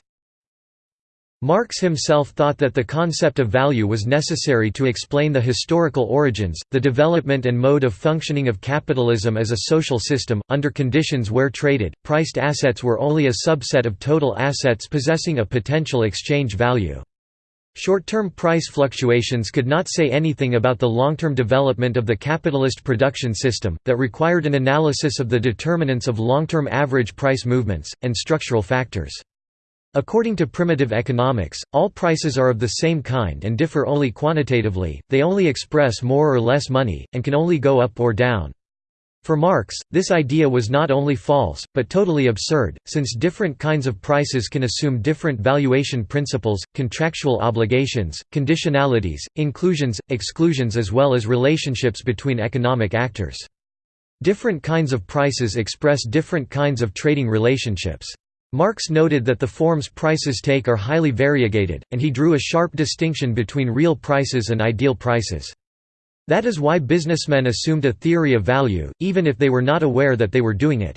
Marx himself thought that the concept of value was necessary to explain the historical origins, the development and mode of functioning of capitalism as a social system, under conditions where traded, priced assets were only a subset of total assets possessing a potential exchange value. Short-term price fluctuations could not say anything about the long-term development of the capitalist production system, that required an analysis of the determinants of long-term average price movements, and structural factors. According to primitive economics, all prices are of the same kind and differ only quantitatively, they only express more or less money, and can only go up or down. For Marx, this idea was not only false, but totally absurd, since different kinds of prices can assume different valuation principles, contractual obligations, conditionalities, inclusions, exclusions as well as relationships between economic actors. Different kinds of prices express different kinds of trading relationships. Marx noted that the forms prices take are highly variegated, and he drew a sharp distinction between real prices and ideal prices. That is why businessmen assumed a theory of value, even if they were not aware that they were doing it.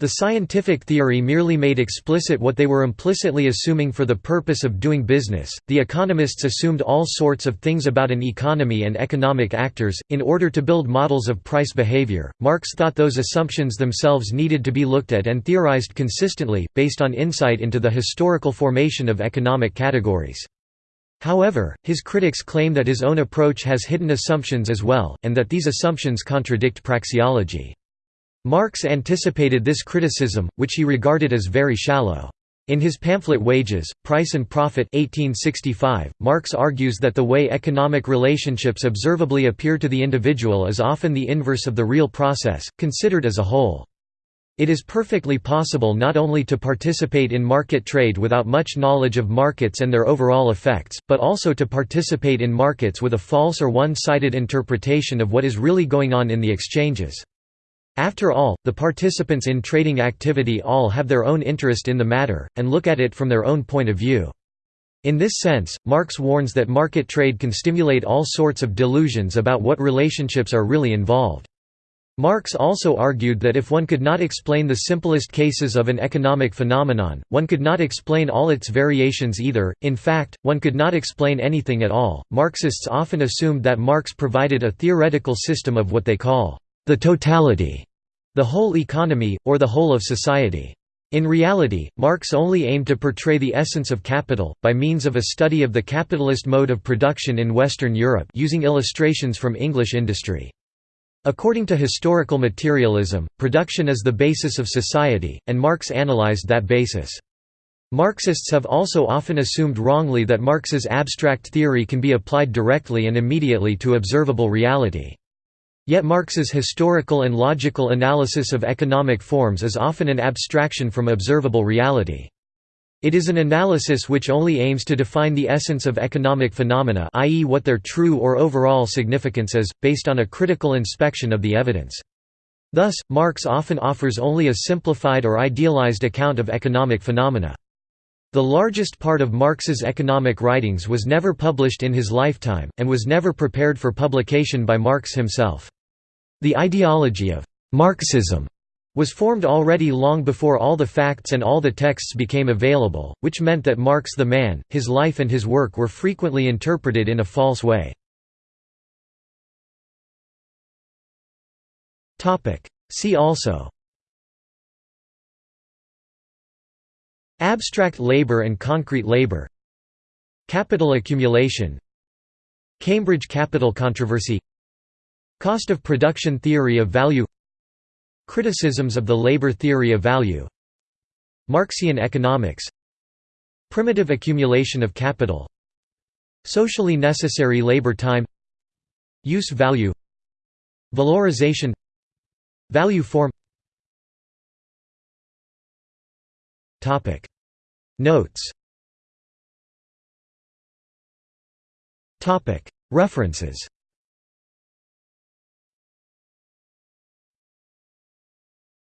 The scientific theory merely made explicit what they were implicitly assuming for the purpose of doing business. The economists assumed all sorts of things about an economy and economic actors, in order to build models of price behavior. Marx thought those assumptions themselves needed to be looked at and theorized consistently, based on insight into the historical formation of economic categories. However, his critics claim that his own approach has hidden assumptions as well, and that these assumptions contradict praxeology. Marx anticipated this criticism, which he regarded as very shallow. In his pamphlet Wages, Price and Profit 1865, Marx argues that the way economic relationships observably appear to the individual is often the inverse of the real process, considered as a whole. It is perfectly possible not only to participate in market trade without much knowledge of markets and their overall effects, but also to participate in markets with a false or one-sided interpretation of what is really going on in the exchanges. After all, the participants in trading activity all have their own interest in the matter, and look at it from their own point of view. In this sense, Marx warns that market trade can stimulate all sorts of delusions about what relationships are really involved. Marx also argued that if one could not explain the simplest cases of an economic phenomenon, one could not explain all its variations either, in fact, one could not explain anything at all. Marxists often assumed that Marx provided a theoretical system of what they call the totality the whole economy, or the whole of society. In reality, Marx only aimed to portray the essence of capital, by means of a study of the capitalist mode of production in Western Europe using illustrations from English industry. According to historical materialism, production is the basis of society, and Marx analyzed that basis. Marxists have also often assumed wrongly that Marx's abstract theory can be applied directly and immediately to observable reality. Yet Marx's historical and logical analysis of economic forms is often an abstraction from observable reality. It is an analysis which only aims to define the essence of economic phenomena i.e. what their true or overall significance is, based on a critical inspection of the evidence. Thus, Marx often offers only a simplified or idealized account of economic phenomena. The largest part of Marx's economic writings was never published in his lifetime, and was never prepared for publication by Marx himself. The ideology of «Marxism» was formed already long before all the facts and all the texts became available, which meant that Marx the man, his life and his work were frequently interpreted in a false way. See also Abstract labor and concrete labor Capital accumulation Cambridge Capital controversy Cost of production theory of value Criticisms of the labor theory of value. Marxian economics. Primitive accumulation of capital. Socially necessary labor time. Use value. Valorization. Value form. Notes. References